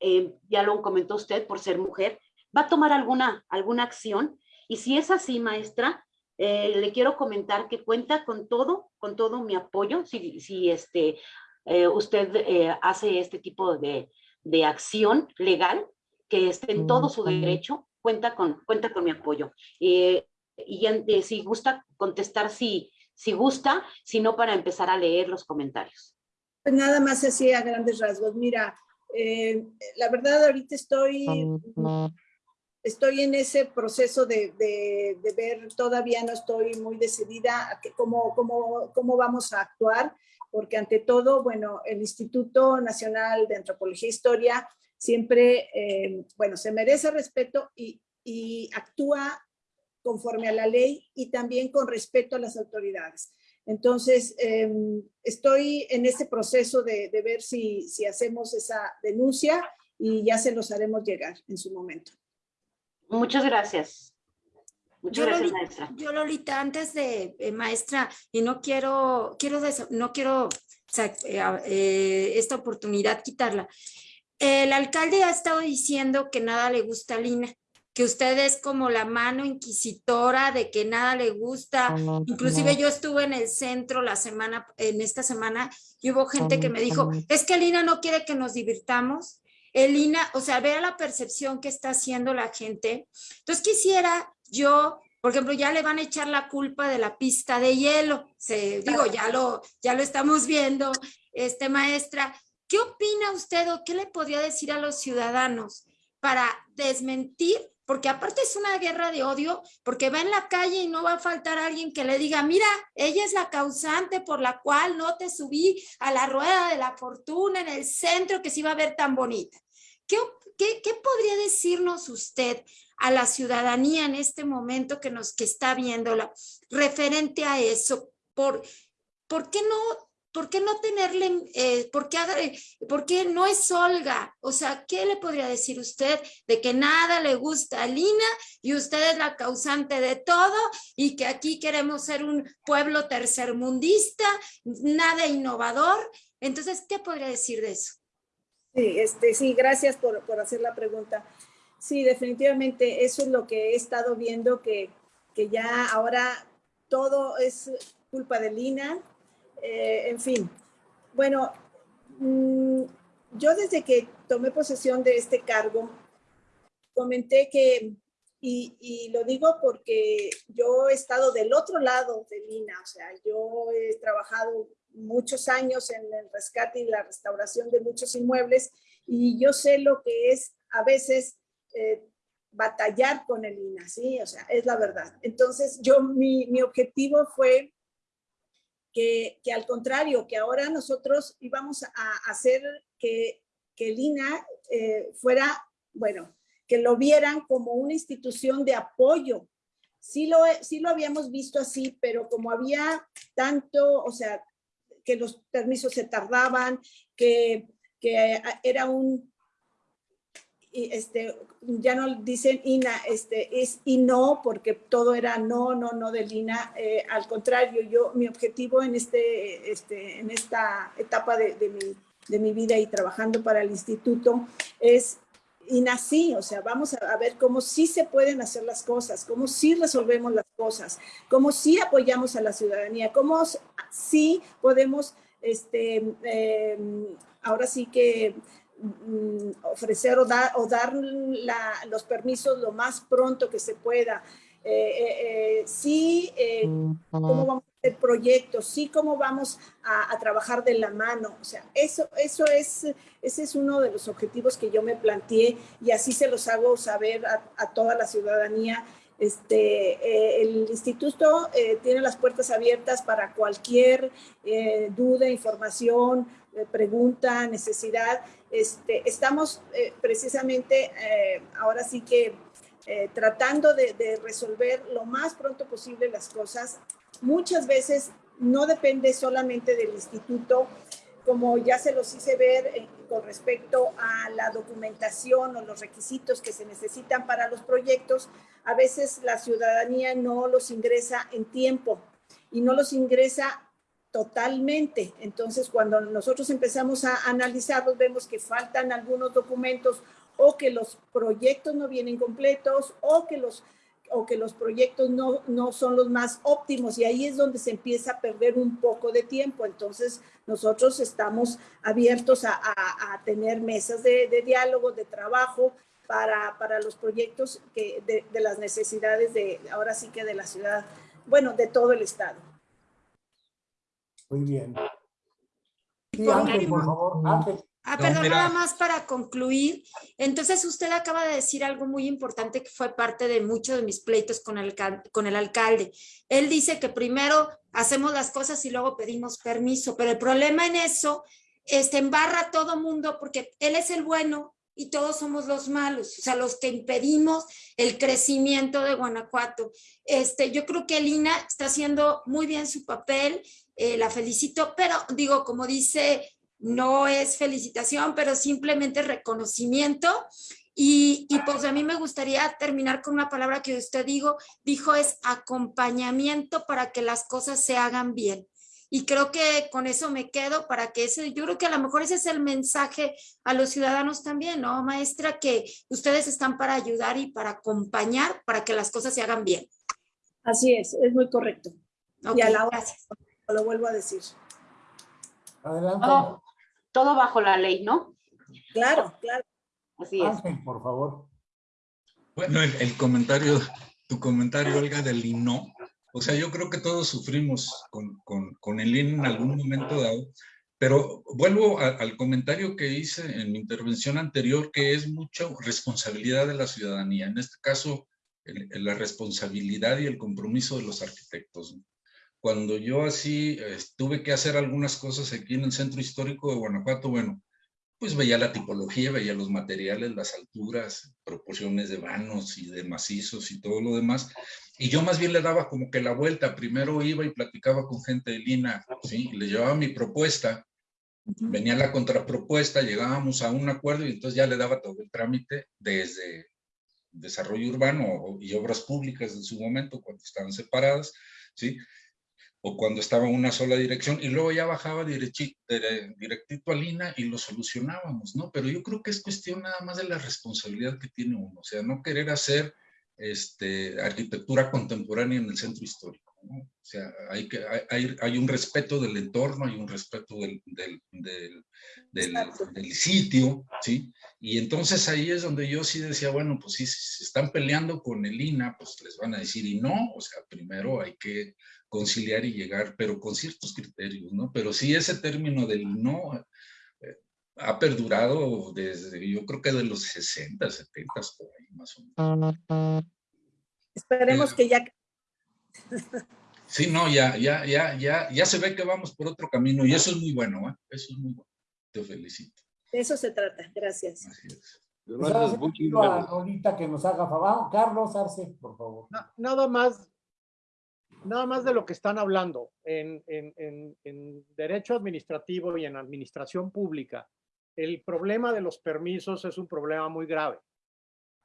eh, ya lo comentó usted por ser mujer, ¿va a tomar alguna, alguna acción? Y si es así, maestra, eh, le quiero comentar que cuenta con todo, con todo mi apoyo, si, si este, eh, usted hace este tipo de, de, acción legal, que esté en todo su derecho, cuenta con, cuenta con mi apoyo. y si gusta contestar si, si gusta, sino para empezar a leer los comentarios. Pues nada más así a grandes rasgos. Mira, eh, la verdad ahorita estoy, estoy en ese proceso de, de, ver, todavía no estoy muy decidida a que cómo, cómo, cómo vamos a actuar, porque ante todo, bueno, el Instituto Nacional de Antropología e Historia siempre, eh, bueno, se merece respeto y, y actúa conforme a la ley y también con respeto a las autoridades. Entonces, em, estoy en este proceso de, ver si, si, hacemos esa denuncia y ya se los haremos llegar en su momento. Muchas gracias. Muchas yo, gracias, maestra. Yo, Lolita, antes de, eh, maestra, y no quiero, quiero no quiero eh, eh, esta oportunidad quitarla. El alcalde ha estado diciendo que nada le gusta a Lina que usted es como la mano inquisitora de que nada le gusta. Inclusive yo estuve en el centro la semana, en esta semana, y hubo gente que me dijo, es que Lina no quiere que nos divirtamos. Elina, o sea, vea la percepción que está haciendo la gente. Entonces quisiera yo, por ejemplo, ya le van a echar la culpa de la pista de hielo. Se, digo, ya lo, ya lo estamos viendo, este maestra. ¿Qué opina usted o qué le podría decir a los ciudadanos para desmentir porque aparte es una guerra de odio, porque va en la calle y no va a faltar alguien que le diga, mira, ella es la causante por la cual no te subí a la rueda de la fortuna en el centro que se iba a ver tan bonita. ¿Qué, qué, qué podría decirnos usted a la ciudadanía en este momento que nos que está viéndola referente a eso? ¿Por, ¿Por qué no ¿por qué no tenerle, eh, por, qué, por, qué, no es Olga? O sea, ¿qué le podría decir usted de que nada le gusta a Lina y usted es la causante de todo y que aquí queremos ser un pueblo tercermundista, nada innovador? Entonces, ¿qué podría decir de eso? Sí, este, sí gracias por, por hacer la pregunta. Sí, definitivamente eso es lo que he estado viendo, que, que ya ahora todo es culpa de Lina, eh, en fin, bueno, mm, yo desde que tomé posesión de este cargo, comenté que, y, lo digo porque yo he estado del otro lado de Lina, o sea, yo he trabajado muchos años en el rescate y la restauración de muchos inmuebles y yo sé lo que es a veces eh, batallar con el INA, ¿sí? O sea, es la verdad. Entonces, yo, mi, mi objetivo fue que, al contrario, que ahora nosotros íbamos a hacer que, que el INA eh, fuera, bueno, que lo vieran como una institución de apoyo. Sí lo, sí lo habíamos visto así, pero como había tanto, o sea, que los permisos se tardaban, que, que era un, este, ya no dicen INA, este, es y no, porque todo era no, no, no del INA. Eh, al contrario, yo, mi objetivo en, este, este, en esta etapa de, de, mi, de mi vida y trabajando para el instituto es INA sí, o sea, vamos a, ver cómo sí se pueden hacer las cosas, cómo sí resolvemos las cosas, cómo sí apoyamos a la ciudadanía, cómo sí podemos, este, eh, ahora sí que ofrecer o dar, o dar la, los permisos lo más pronto que se pueda. Eh, eh, eh sí, eh, cómo vamos a hacer proyectos, sí, cómo vamos a, a, trabajar de la mano. O sea, eso, eso es, ese es uno de los objetivos que yo me planteé y así se los hago saber a, a toda la ciudadanía. Este, el instituto tiene las puertas abiertas para cualquier duda, información, pregunta, necesidad. Este, estamos precisamente ahora sí que tratando de, de resolver lo más pronto posible las cosas. Muchas veces no depende solamente del instituto, como ya se los hice ver eh, con respecto a la documentación o los requisitos que se necesitan para los proyectos, a veces la ciudadanía no los ingresa en tiempo y no los ingresa totalmente. Entonces, cuando nosotros empezamos a analizarlos, vemos que faltan algunos documentos o que los proyectos no vienen completos o que los o que los proyectos no, no son los más óptimos y ahí es donde se empieza a perder un poco de tiempo. Entonces, nosotros estamos abiertos a, a, tener mesas de, de, diálogo, de trabajo para, para los proyectos que, de, de, las necesidades de, ahora sí que de la ciudad, bueno, de todo el estado. Muy bien. Sí, Ángel, por favor, Ángel. Ah, perdón, no, nada más para concluir. Entonces, usted acaba de decir algo muy importante que fue parte de muchos de mis pleitos con el, con el alcalde. Él dice que primero hacemos las cosas y luego pedimos permiso, pero el problema en eso este, embarra a todo mundo porque él es el bueno y todos somos los malos, o sea, los que impedimos el crecimiento de Guanajuato. Este, yo creo que Lina está haciendo muy bien su papel, eh, la felicito, pero digo, como dice no es felicitación, pero simplemente reconocimiento. Y, y, pues a mí me gustaría terminar con una palabra que usted dijo, dijo es acompañamiento para que las cosas se hagan bien. Y creo que con eso me quedo para que ese, yo creo que a lo mejor ese es el mensaje a los ciudadanos también, ¿no, maestra? Que ustedes están para ayudar y para acompañar para que las cosas se hagan bien. Así es, es muy correcto. Okay, y a la hora, gracias. Lo vuelvo a decir. Adelante. Oh todo bajo la ley, ¿no? Claro, claro. Así es. Ángel, por favor. Bueno, el, el, comentario, tu comentario, Olga, del INO, o sea, yo creo que todos sufrimos con, con, con el IN en algún momento dado, pero vuelvo a, al comentario que hice en mi intervención anterior, que es mucha responsabilidad de la ciudadanía, en este caso, el, la responsabilidad y el compromiso de los arquitectos cuando yo así eh, tuve que hacer algunas cosas aquí en el centro histórico de Guanajuato, bueno, pues veía la tipología, veía los materiales, las alturas, proporciones de vanos y de macizos y todo lo demás. Y yo más bien le daba como que la vuelta. Primero iba y platicaba con gente de Lina, ¿sí? le llevaba mi propuesta, venía la contrapropuesta, llegábamos a un acuerdo y entonces ya le daba todo el trámite desde desarrollo urbano y obras públicas en su momento, cuando estaban separadas, ¿sí? O cuando estaba en una sola dirección y luego ya bajaba directito, directito a Lina y lo solucionábamos, ¿no? Pero yo creo que es cuestión nada más de la responsabilidad que tiene uno, o sea, no querer hacer este, arquitectura contemporánea en el centro histórico, ¿no? O sea, hay, que, hay, hay un respeto del entorno, hay un respeto del, del, del, del, del sitio, ¿sí? Y entonces ahí es donde yo sí decía, bueno, pues si se están peleando con el INA, pues les van a decir, y no, o sea, primero hay que conciliar y llegar, pero con ciertos criterios, ¿no? Pero sí ese término del no, eh, ha perdurado desde, yo creo que de los 60, 70, por ahí más o menos. Esperemos que ya Sí, no, ya, ya, ya, ya, ya se ve que vamos por otro camino y eso es muy bueno, ¿eh? Eso es muy bueno. Te felicito. de eso se trata. Gracias. Así es. Gracias, a. Lolita que nos haga favor. Carlos Arce, por favor. Na- Nada más, nada más de lo que están hablando en, derecho administrativo y en administración pública. El problema de los permisos es un problema muy grave.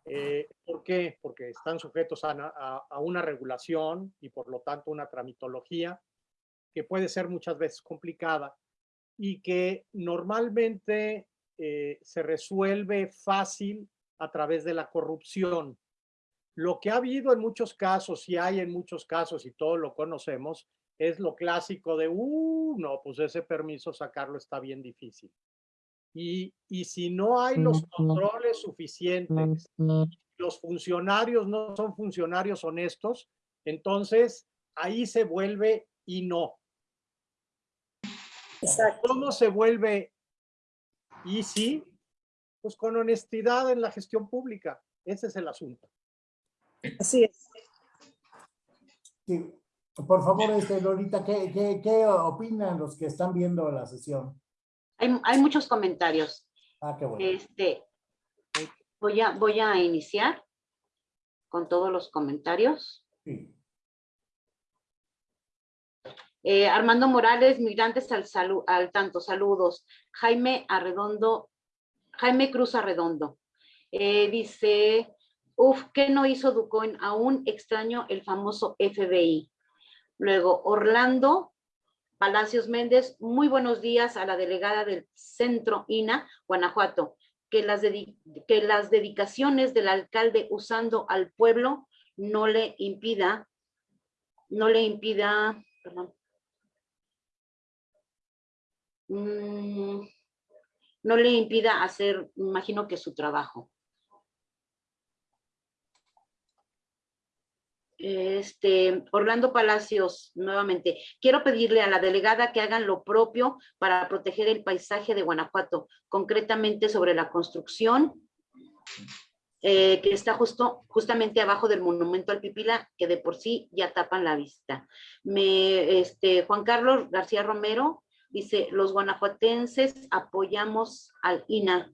Eh, ¿Por qué? Porque están sujetos a una regulación y por lo tanto una tramitología que puede ser muchas veces complicada y que normalmente eh, se resuelve fácil a través de la corrupción. Lo que ha habido en muchos casos y hay en muchos casos y todos lo conocemos es lo clásico de, uh, no, pues ese permiso sacarlo está bien difícil. Y, y si no hay los controles suficientes, los funcionarios no son funcionarios honestos, entonces ahí se vuelve y no. Exacto. ¿Cómo se vuelve y sí? Pues con honestidad en la gestión pública. Ese es el asunto. Así es. Sí. Por favor, este, Lolita, ¿qué, qué, qué opinan los que están viendo la sesión? Hay, hay muchos comentarios. Ah, qué bueno. Este, voy a, voy a iniciar con todos los comentarios. Sí. Eh, Armando Morales, migrantes al, salu- al tanto, saludos. Jaime Arredondo, Jaime Cruz Arredondo. Eh, dice, uf, ¿qué no hizo Ducoin? Aún extraño el famoso FBI. Luego, Orlando Palacios Méndez, muy buenos días a la delegada del Centro INA, Guanajuato. Que las, que las dedicaciones del alcalde usando al pueblo no le impida, no le impida, perdón, mm, no le impida hacer, imagino que su trabajo. Este, Orlando Palacios, nuevamente, quiero pedirle a la delegada que hagan lo propio para proteger el paisaje de Guanajuato, concretamente sobre la construcción eh, que está justo, justamente abajo del monumento al Pipila, que de por sí ya tapan la vista. Me, este, Juan Carlos García Romero dice, los guanajuatenses apoyamos al INA.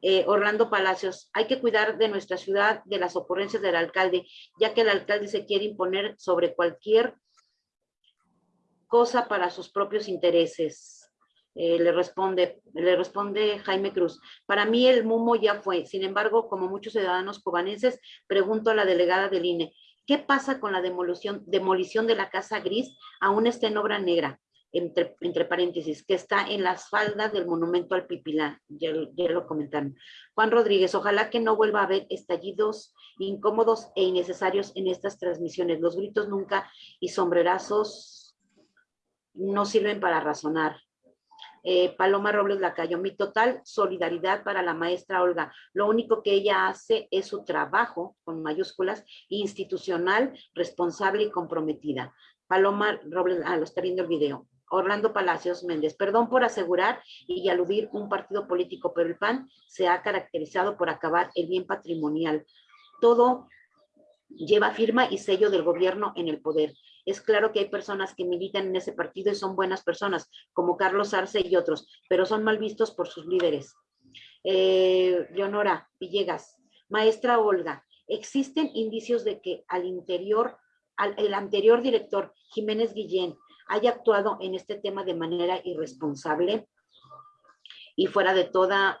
Eh, Orlando Palacios, hay que cuidar de nuestra ciudad de las ocurrencias del alcalde, ya que el alcalde se quiere imponer sobre cualquier cosa para sus propios intereses. Eh, le responde, le responde Jaime Cruz. Para mí el MUMO ya fue. Sin embargo, como muchos ciudadanos cubanenses, pregunto a la delegada del INE, ¿qué pasa con la demolición, demolición de la Casa Gris? Aún está en obra negra entre, entre paréntesis, que está en las faldas del monumento al Pipilá, ya, ya lo comentaron. Juan Rodríguez, ojalá que no vuelva a haber estallidos incómodos e innecesarios en estas transmisiones. Los gritos nunca y sombrerazos no sirven para razonar. Eh, Paloma Robles Lacayo, mi total solidaridad para la maestra Olga. Lo único que ella hace es su trabajo, con mayúsculas, institucional, responsable y comprometida. Paloma Robles, ah, lo está viendo el video. Orlando Palacios Méndez, perdón por asegurar y aludir un partido político, pero el PAN se ha caracterizado por acabar el bien patrimonial. Todo lleva firma y sello del gobierno en el poder. Es claro que hay personas que militan en ese partido y son buenas personas, como Carlos Arce y otros, pero son mal vistos por sus líderes. Eh, Leonora Villegas, maestra Olga, ¿existen indicios de que al interior, al, el anterior director, Jiménez Guillén, haya actuado en este tema de manera irresponsable y fuera de toda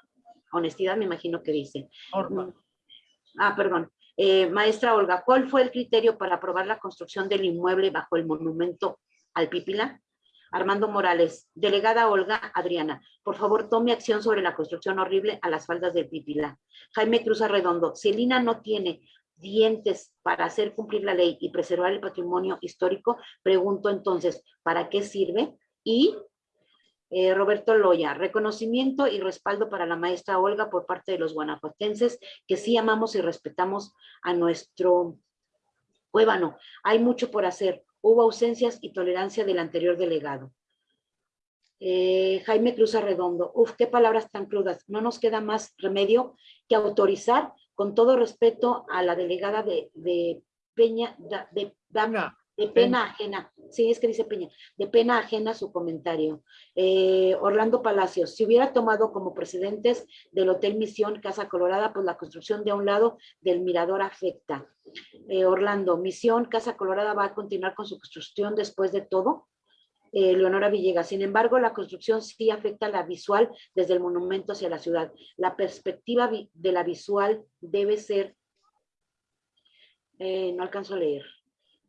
honestidad, me imagino que dice. Norma. Ah, perdón. Eh, maestra Olga, ¿cuál fue el criterio para aprobar la construcción del inmueble bajo el monumento al Pípila? Armando Morales, delegada Olga Adriana, por favor tome acción sobre la construcción horrible a las faldas del Pípila. Jaime Cruz Arredondo, si el INA no tiene dientes para hacer cumplir la ley y preservar el patrimonio histórico, pregunto entonces, ¿para qué sirve? Y eh, Roberto Loya, reconocimiento y respaldo para la maestra Olga por parte de los guanajuatenses, que sí amamos y respetamos a nuestro Cuébano. Hay mucho por hacer. Hubo ausencias y tolerancia del anterior delegado. Eh, Jaime Cruz Arredondo, uf, qué palabras tan crudas. No nos queda más remedio que autorizar, con todo respeto a la delegada de, de Peña, de, pena ajena, sí, es que dice Peña, de pena ajena su comentario. Eh, Orlando Palacios, si hubiera tomado como precedentes del Hotel Misión Casa Colorada, pues la construcción de un lado del mirador afecta. Eh, Orlando, Misión Casa Colorada va a continuar con su construcción después de todo. Eh, Leonora Villegas, sin embargo, la construcción sí afecta la visual desde el monumento hacia la ciudad. La perspectiva de la visual debe ser, eh, no alcanzo a leer,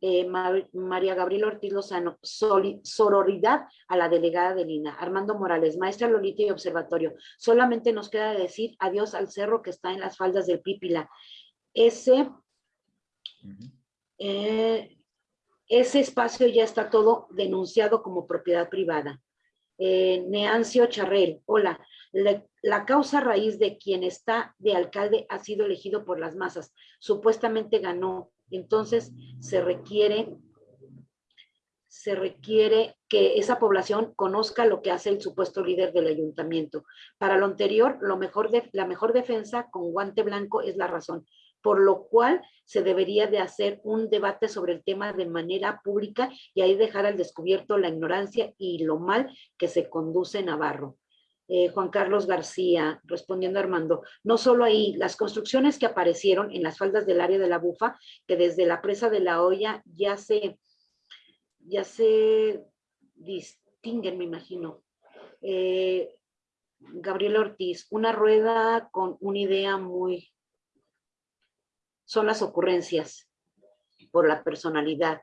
Eh, Ma- María Gabriela Ortiz Lozano, sororidad a la delegada de Lina. Armando Morales, maestra Lolita y observatorio. Solamente nos queda decir adiós al cerro que está en las faldas del Pípila. Ese, ese espacio ya está todo denunciado como propiedad privada. Eh, Neancio Charrel, hola. La, la causa raíz de quien está de alcalde ha sido elegido por las masas. Supuestamente ganó. Entonces se requiere, se requiere que esa población conozca lo que hace el supuesto líder del ayuntamiento. Para lo anterior, lo mejor de, la mejor defensa con guante blanco es la razón por lo cual se debería de hacer un debate sobre el tema de manera pública y ahí dejar al descubierto la ignorancia y lo mal que se conduce Navarro. Eh, Juan Carlos García, respondiendo a Armando, no solo ahí, las construcciones que aparecieron en las faldas del área de la Bufa, que desde la presa de la olla ya se, ya se distinguen, me imagino. Eh, Gabriela Ortiz, una rueda con una idea muy son las ocurrencias por la personalidad.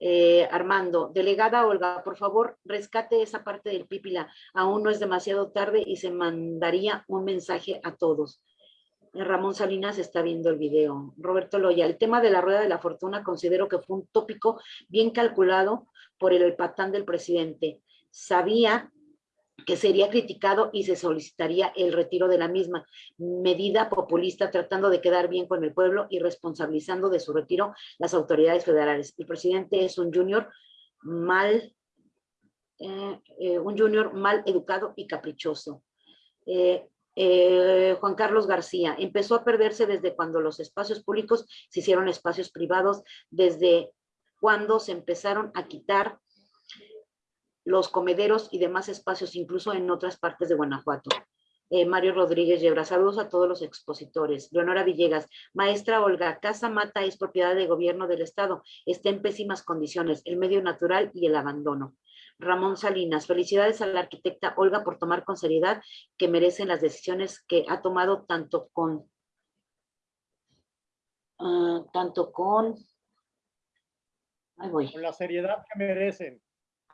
Eh, Armando, delegada Olga, por favor, rescate esa parte del pípila. Aún no es demasiado tarde y se mandaría un mensaje a todos. Eh, Ramón Salinas está viendo el video. Roberto Loya, el tema de la rueda de la fortuna considero que fue un tópico bien calculado por el patán del presidente. Sabía que sería criticado y se solicitaría el retiro de la misma medida populista tratando de quedar bien con el pueblo y responsabilizando de su retiro las autoridades federales. El presidente es un junior mal, eh, eh, un junior mal educado y caprichoso. Eh, Juan Carlos García, empezó a perderse desde cuando los espacios públicos se hicieron espacios privados, desde cuando se empezaron a quitar los comederos y demás espacios, incluso en otras partes de Guanajuato. Eh, Mario Rodríguez Yebra, saludos a todos los expositores. Leonora Villegas, maestra Olga, Casa Mata es propiedad de gobierno del Estado, está en pésimas condiciones, el medio natural y el abandono. Ramón Salinas, felicidades a la arquitecta Olga por tomar con seriedad que merecen las decisiones que ha tomado tanto con, ah, tanto con, ahí voy. Con la seriedad que merecen.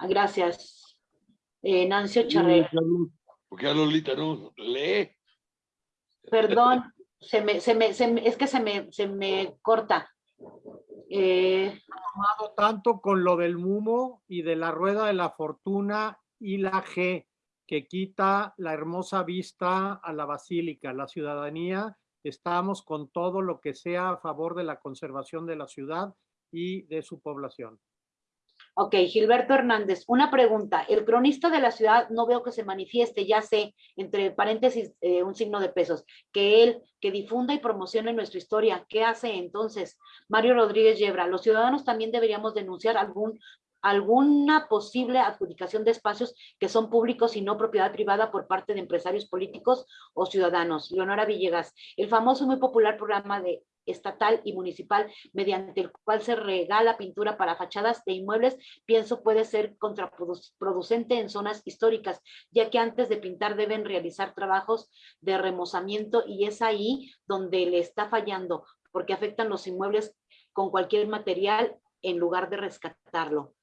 Gracias. Eh, Nancio Charrer. Porque a Lolita no lee. Perdón, se me, se me, se me- es que se me, se me corta. Eh, tanto con lo del Mumo y de la rueda de la fortuna y la G, que quita la hermosa vista a la basílica. La ciudadanía, estamos con todo lo que sea a favor de la conservación de la ciudad y de su población. Ok, Gilberto Hernández, una pregunta. El cronista de la ciudad no veo que se manifieste, ya sé, entre paréntesis, eh, un signo de pesos, que él, que difunda y promocione nuestra historia. ¿Qué hace entonces? Mario Rodríguez Yebra, los ciudadanos también deberíamos denunciar algún alguna posible adjudicación de espacios que son públicos y no propiedad privada por parte de empresarios políticos o ciudadanos. Leonora Villegas, el famoso y muy popular programa de estatal y municipal mediante el cual se regala pintura para fachadas de inmuebles, pienso puede ser contraproducente en zonas históricas, ya que antes de pintar deben realizar trabajos de remozamiento y es ahí donde le está fallando, porque afectan los inmuebles con cualquier material en lugar de rescatarlo.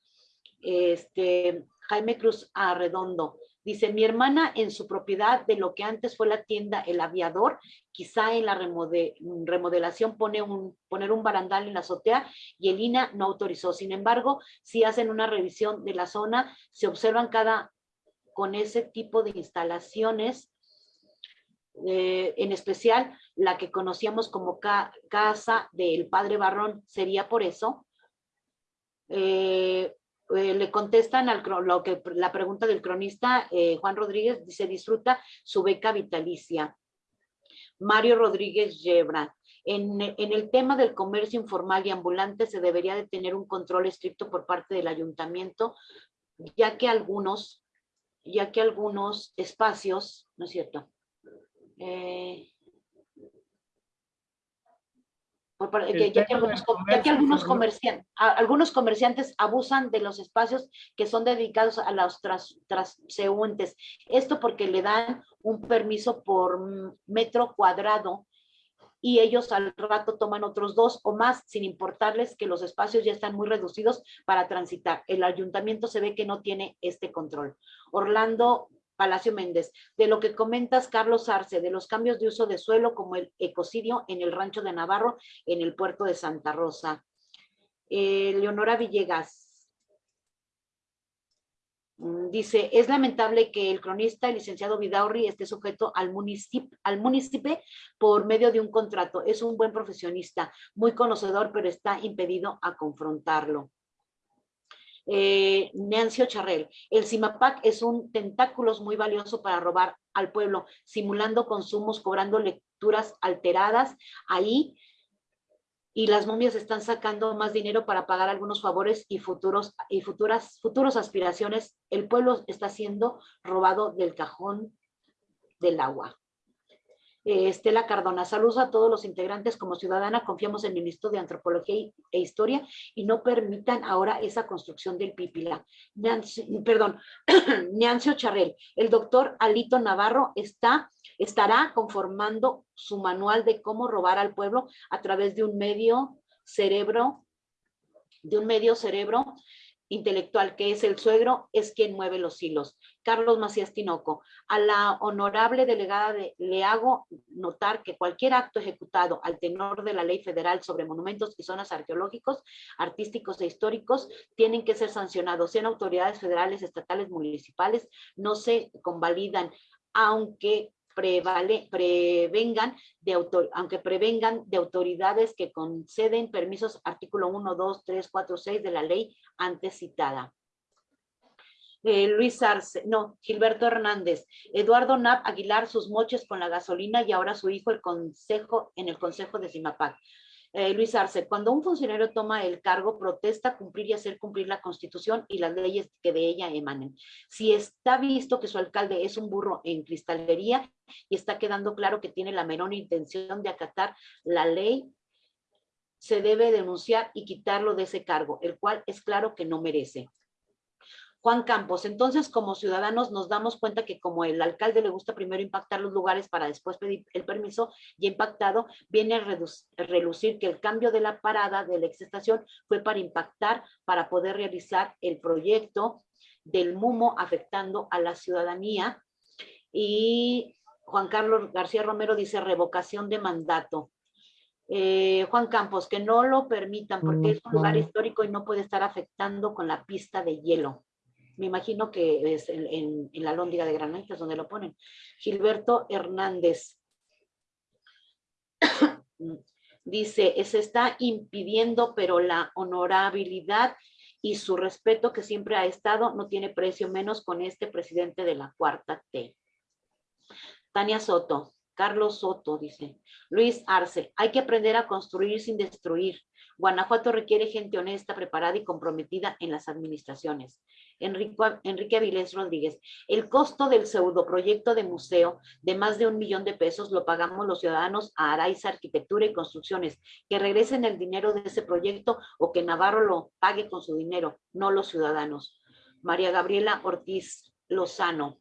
Este, Jaime Cruz Arredondo dice, mi hermana en su propiedad de lo que antes fue la tienda El Aviador, quizá en la remode- remodelación pone un, poner un barandal en la azotea y el INA no autorizó. Sin embargo, si hacen una revisión de la zona, se observan cada con ese tipo de instalaciones, eh, en especial la que conocíamos como ca- casa del padre Barrón, sería por eso. Eh, eh, le contestan al, lo que, la pregunta del cronista eh, Juan Rodríguez, dice, disfruta su beca vitalicia. Mario Rodríguez Yebra, en, en, el tema del comercio informal y ambulante se debería de tener un control estricto por parte del ayuntamiento, ya que algunos, ya que algunos espacios, ¿no es cierto? Eh, ya, que algunos, comerciantes, algunos comerciantes abusan de los espacios que son dedicados a los transeúntes. Esto porque le dan un permiso por metro cuadrado y ellos al rato toman otros dos o más sin importarles que los espacios ya están muy reducidos para transitar. El ayuntamiento se ve que no tiene este control. Orlando Palacio Méndez, de lo que comentas, Carlos Arce, de los cambios de uso de suelo como el ecocidio en el rancho de Navarro, en el puerto de Santa Rosa. Eh, Leonora Villegas mm, dice, es lamentable que el cronista, el licenciado Vidaurri, esté sujeto al al municipio por medio de un contrato. Es un buen profesionista, muy conocedor, pero está impedido a confrontarlo eh, Nancio Charrel. El CIMAPAC es un tentáculos muy valioso para robar al pueblo, simulando consumos, cobrando lecturas alteradas ahí y las momias están sacando más dinero para pagar algunos favores y futuros y futuras futuros aspiraciones. El pueblo está siendo robado del cajón del agua. Eh, Estela Cardona, saludos a todos los integrantes. Como ciudadana confiamos en el Ministro de Antropología e Historia y no permitan ahora esa construcción del Pipila. perdón, Nancio Charrel, el doctor Alito Navarro está, estará conformando su manual de cómo robar al pueblo a través de un medio cerebro, de un medio cerebro intelectual que es el suegro, es quien mueve los hilos. Carlos Macías Tinoco, a la honorable delegada le hago notar que cualquier acto ejecutado al tenor de la ley federal sobre monumentos y zonas arqueológicos, artísticos e históricos tienen que ser sancionados, sean autoridades federales, estatales, municipales, no se convalidan, aunque prevale, prevengan de autor, aunque prevengan de autoridades que conceden permisos, artículo 1, 2, 3, 4, 6 de la ley antes citada. Eh, Luis Arce, no, Gilberto Hernández, Eduardo Nap Aguilar, sus moches con la gasolina y ahora su hijo el consejo, en el consejo de Cimapac. Eh, Luis Arce, cuando un funcionario toma el cargo, protesta cumplir y hacer cumplir la constitución y las leyes que de ella emanen. Si está visto que su alcalde es un burro en cristalería y está quedando claro que tiene la menor intención de acatar la ley, se debe denunciar y quitarlo de ese cargo, el cual es claro que no merece. Juan Campos, entonces como ciudadanos nos damos cuenta que como el alcalde le gusta primero impactar los lugares para después pedir el permiso y impactado, viene a relucir que el cambio de la parada de la exestación fue para impactar, para poder realizar el proyecto del MUMO afectando a la ciudadanía. Y Juan Carlos García Romero dice revocación de mandato. Eh, Juan Campos, que no lo permitan porque es un lugar histórico y no puede estar afectando con la pista de hielo me imagino que es en, la lóndiga de granitas donde lo ponen. Gilberto Hernández dice, se está impidiendo, pero la honorabilidad y su respeto que siempre ha estado no tiene precio menos con este presidente de la cuarta T. Tania Soto, Carlos Soto dice, Luis Arce, hay que aprender a construir sin destruir. Guanajuato requiere gente honesta, preparada y comprometida en las administraciones. Enrique Avilés Rodríguez, el costo del pseudoproyecto de museo de más de un millón de pesos lo pagamos los ciudadanos a Araiza Arquitectura y Construcciones. Que regresen el dinero de ese proyecto o que Navarro lo pague con su dinero, no los ciudadanos. María Gabriela Ortiz Lozano,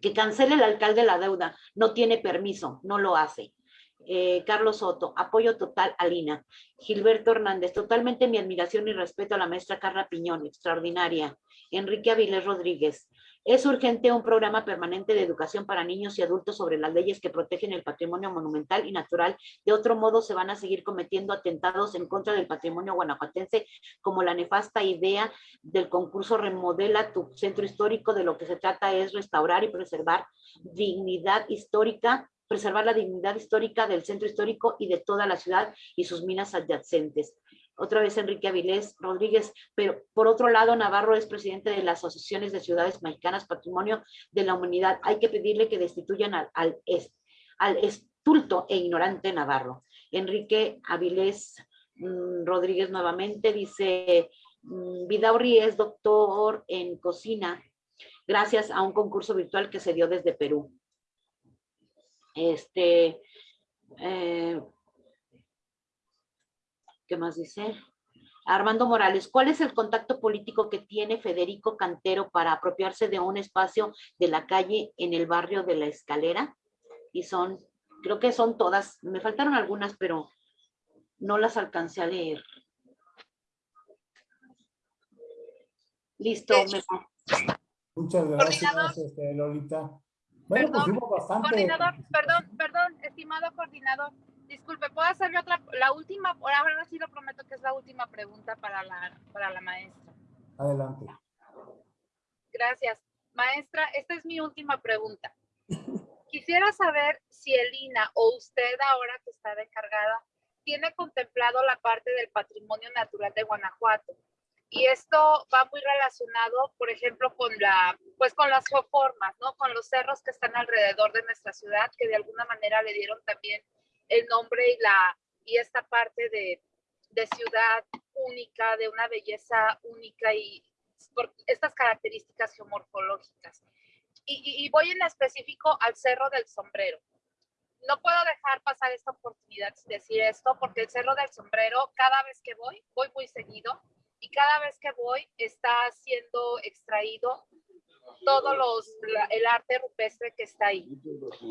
que cancele el alcalde la deuda, no tiene permiso, no lo hace. Eh, Carlos Soto, apoyo total a Lina. Gilberto Hernández, totalmente mi admiración y respeto a la maestra Carla Piñón, extraordinaria. Enrique Avilés Rodríguez, es urgente un programa permanente de educación para niños y adultos sobre las leyes que protegen el patrimonio monumental y natural. De otro modo, se van a seguir cometiendo atentados en contra del patrimonio guanajuatense, como la nefasta idea del concurso Remodela tu centro histórico. De lo que se trata es restaurar y preservar dignidad histórica preservar la dignidad histórica del centro histórico y de toda la ciudad y sus minas adyacentes. otra vez Enrique Avilés Rodríguez, pero por otro lado, Navarro es presidente de las asociaciones de ciudades mexicanas Patrimonio de la Humanidad. Hay que pedirle que destituyan al, al, estulto e ignorante Navarro. Enrique Avilés mm, Rodríguez nuevamente dice, mm, Vidaurri es doctor en cocina gracias a un concurso virtual que se dio desde Perú. Este, eh, ¿qué más dice? Armando Morales, ¿cuál es el contacto político que tiene Federico Cantero para apropiarse de un espacio de la calle en el barrio de la Escalera? Y son, creo que son todas, me faltaron algunas, pero no las alcancé a leer. Listo. Me... Muchas gracias, este, Lolita. Bueno, pues perdón, bastante. Coordinador, perdón, perdón, estimado coordinador. Disculpe, ¿puedo hacerle otra, la última, ahora sí lo prometo que es la última pregunta para la, para la maestra. Adelante. Gracias. Maestra, esta es mi última pregunta. Quisiera saber si Elina o usted ahora que está de encargada tiene contemplado la parte del patrimonio natural de Guanajuato. Y esto va muy relacionado, por ejemplo, con la, pues con las geoformas, ¿no? Con los cerros que están alrededor de nuestra ciudad, que de alguna manera le dieron también el nombre y la, y esta parte de, de ciudad única, de una belleza única y por estas características geomorfológicas. Y, y, voy en específico al Cerro del Sombrero. No puedo dejar pasar esta oportunidad de decir esto, porque el Cerro del Sombrero, cada vez que voy, voy muy seguido, y cada vez que voy está siendo extraído todo los, el arte rupestre que está ahí.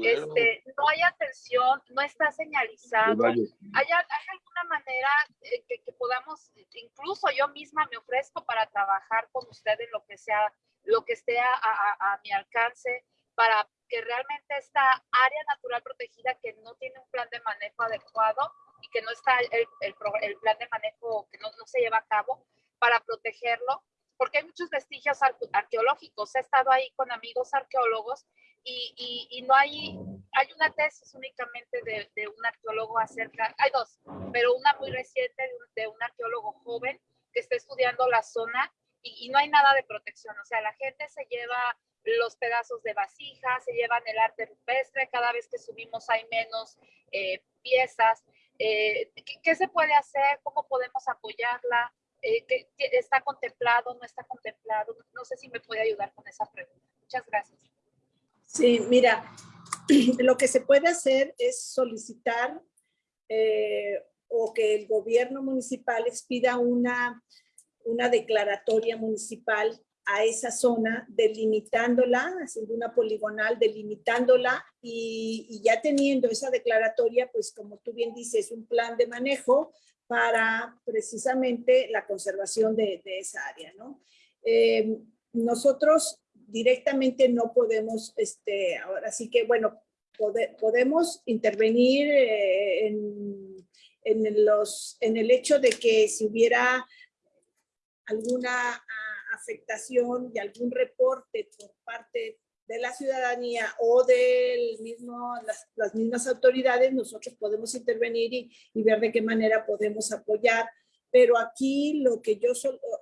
Este, no hay atención, no está señalizado. ¿Hay, hay alguna manera que, que, podamos, incluso yo misma me ofrezco para trabajar con usted en lo que sea, lo que esté a, a, a mi alcance, para que realmente esta área natural protegida que no tiene un plan de manejo adecuado y que no está el, el, el plan de manejo que no, no se lleva a cabo, para protegerlo, porque hay muchos vestigios arqueológicos. He estado ahí con amigos arqueólogos y, y, y no hay, hay una tesis únicamente de, de, un arqueólogo acerca, hay dos, pero una muy reciente de un, de un arqueólogo joven que está estudiando la zona y, y, no hay nada de protección. O sea, la gente se lleva los pedazos de vasija, se llevan el arte rupestre, cada vez que subimos hay menos eh, piezas. Eh, ¿qué, ¿qué, se puede hacer? ¿Cómo podemos apoyarla? Eh, está contemplado, no está contemplado. No sé si me puede ayudar con esa pregunta. Muchas gracias. Sí, mira, lo que se puede hacer es solicitar eh, o que el gobierno municipal expida una, una declaratoria municipal a esa zona, delimitándola, haciendo una poligonal, delimitándola y, y, ya teniendo esa declaratoria, pues como tú bien dices, un plan de manejo para precisamente la conservación de, esa área, ¿no? Eh, nosotros directamente no podemos, este, ahora sí que, bueno, pode, podemos intervenir eh, en, en, los, en el hecho de que si hubiera alguna uh, afectación y algún reporte por parte de la ciudadanía o de mismo, las, las, mismas autoridades, nosotros podemos intervenir y, y, ver de qué manera podemos apoyar. Pero aquí lo que, yo,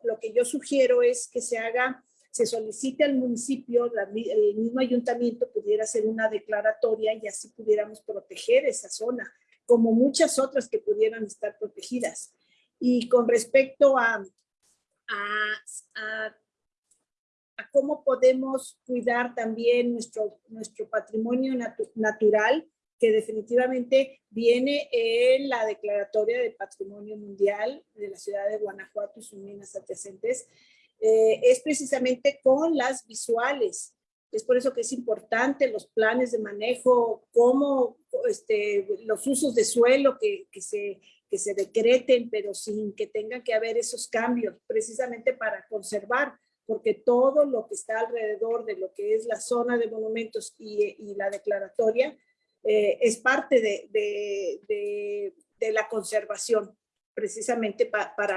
lo que yo sugiero es que se haga, se solicite al municipio, la, el mismo ayuntamiento pudiera hacer una declaratoria y así pudiéramos proteger esa zona, como muchas otras que pudieran estar protegidas. Y con respecto a, a, a a cómo podemos cuidar también nuestro, nuestro patrimonio natu natural, que definitivamente viene en la Declaratoria de Patrimonio Mundial de la ciudad de Guanajuato y sus minas adyacentes, eh, es precisamente con las visuales. Es por eso que es importante los planes de manejo, cómo este, los usos de suelo que, que, se, que se decreten, pero sin que tengan que haber esos cambios, precisamente para conservar porque todo lo que está alrededor de lo que es la zona de monumentos y, la declaratoria eh, es parte de, la conservación, precisamente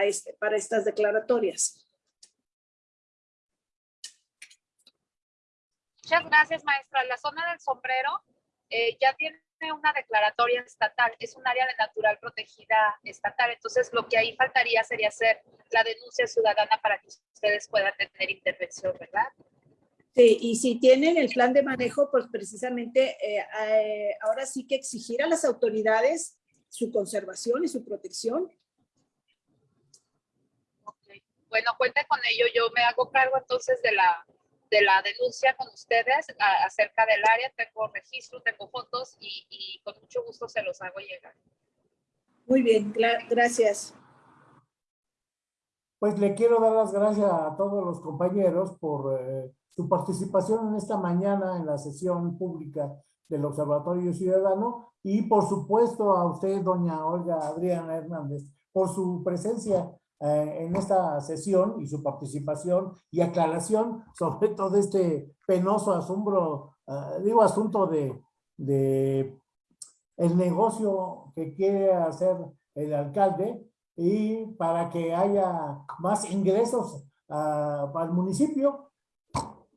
este, para estas declaratorias. Muchas gracias, maestra. La zona del sombrero eh, ya tiene una declaratoria estatal, es un área de natural protegida estatal, entonces lo que ahí faltaría sería hacer la denuncia ciudadana para que ustedes puedan tener intervención, ¿verdad? Sí, y si tienen el plan de manejo, pues precisamente eh, eh, ahora sí que exigir a las autoridades su conservación y su protección. Ok. Bueno, cuente con ello, yo me hago cargo entonces de la, de la denuncia con ustedes a- acerca del área, tengo registro, tengo fotos y, y con mucho gusto se los hago llegar. Muy bien, gra- gracias. Pues le quiero dar las gracias a todos los compañeros por eh, su participación en esta mañana en la sesión pública del Observatorio Ciudadano y por supuesto a usted, doña Olga Adriana Hernández, por su presencia eh, en esta sesión y su participación y aclaración sobre todo este penoso asombro, eh, digo asunto de, de el negocio que quiere hacer el alcalde y para que haya más ingresos ah, al municipio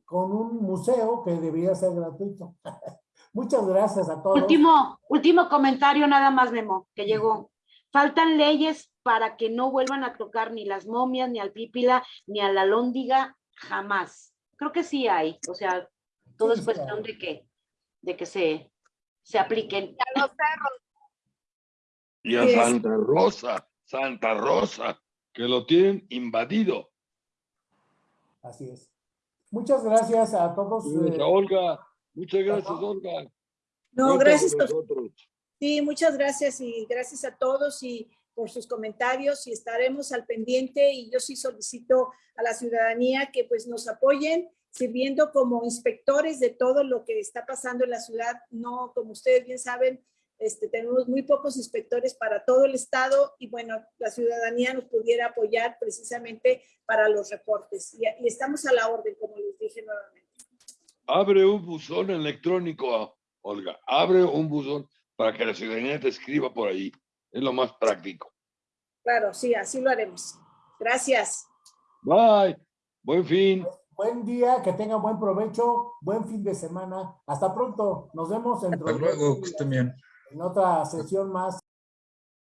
con un museo que debería ser gratuito. Muchas gracias a todos. Último, último comentario nada más, Memo, que llegó. Faltan leyes para que no vuelvan a tocar ni las momias, ni al pípila, ni a la lóndiga, jamás. Creo que sí hay, o sea, todo Sí, es sí cuestión de que, de que se, se apliquen. A los cerros, Y a. Santa Rosa, Santa Rosa, que lo tienen invadido. Así es. Muchas gracias a todos. Gracias, eh, Olga, muchas gracias. Olga. No, gracias. a- nosotros. Sí, muchas gracias y gracias a todos y por sus comentarios y estaremos al pendiente y yo sí solicito a la ciudadanía que pues nos apoyen sirviendo como inspectores de todo lo que está pasando en la ciudad. No, como ustedes bien saben, este, tenemos muy pocos inspectores para todo el estado y bueno, la ciudadanía nos pudiera apoyar precisamente para los reportes y, estamos a la orden, como les dije nuevamente. Abre un buzón electrónico, Olga. Abre un buzón para que la ciudadanía te escriba por ahí. Es lo más práctico. Claro, sí, así lo haremos. Gracias. Bye. Buen fin. Buen día, que tengan buen provecho, buen fin de semana. Hasta pronto. Nos vemos en, Hasta luego, que estén bien. en otra sesión más.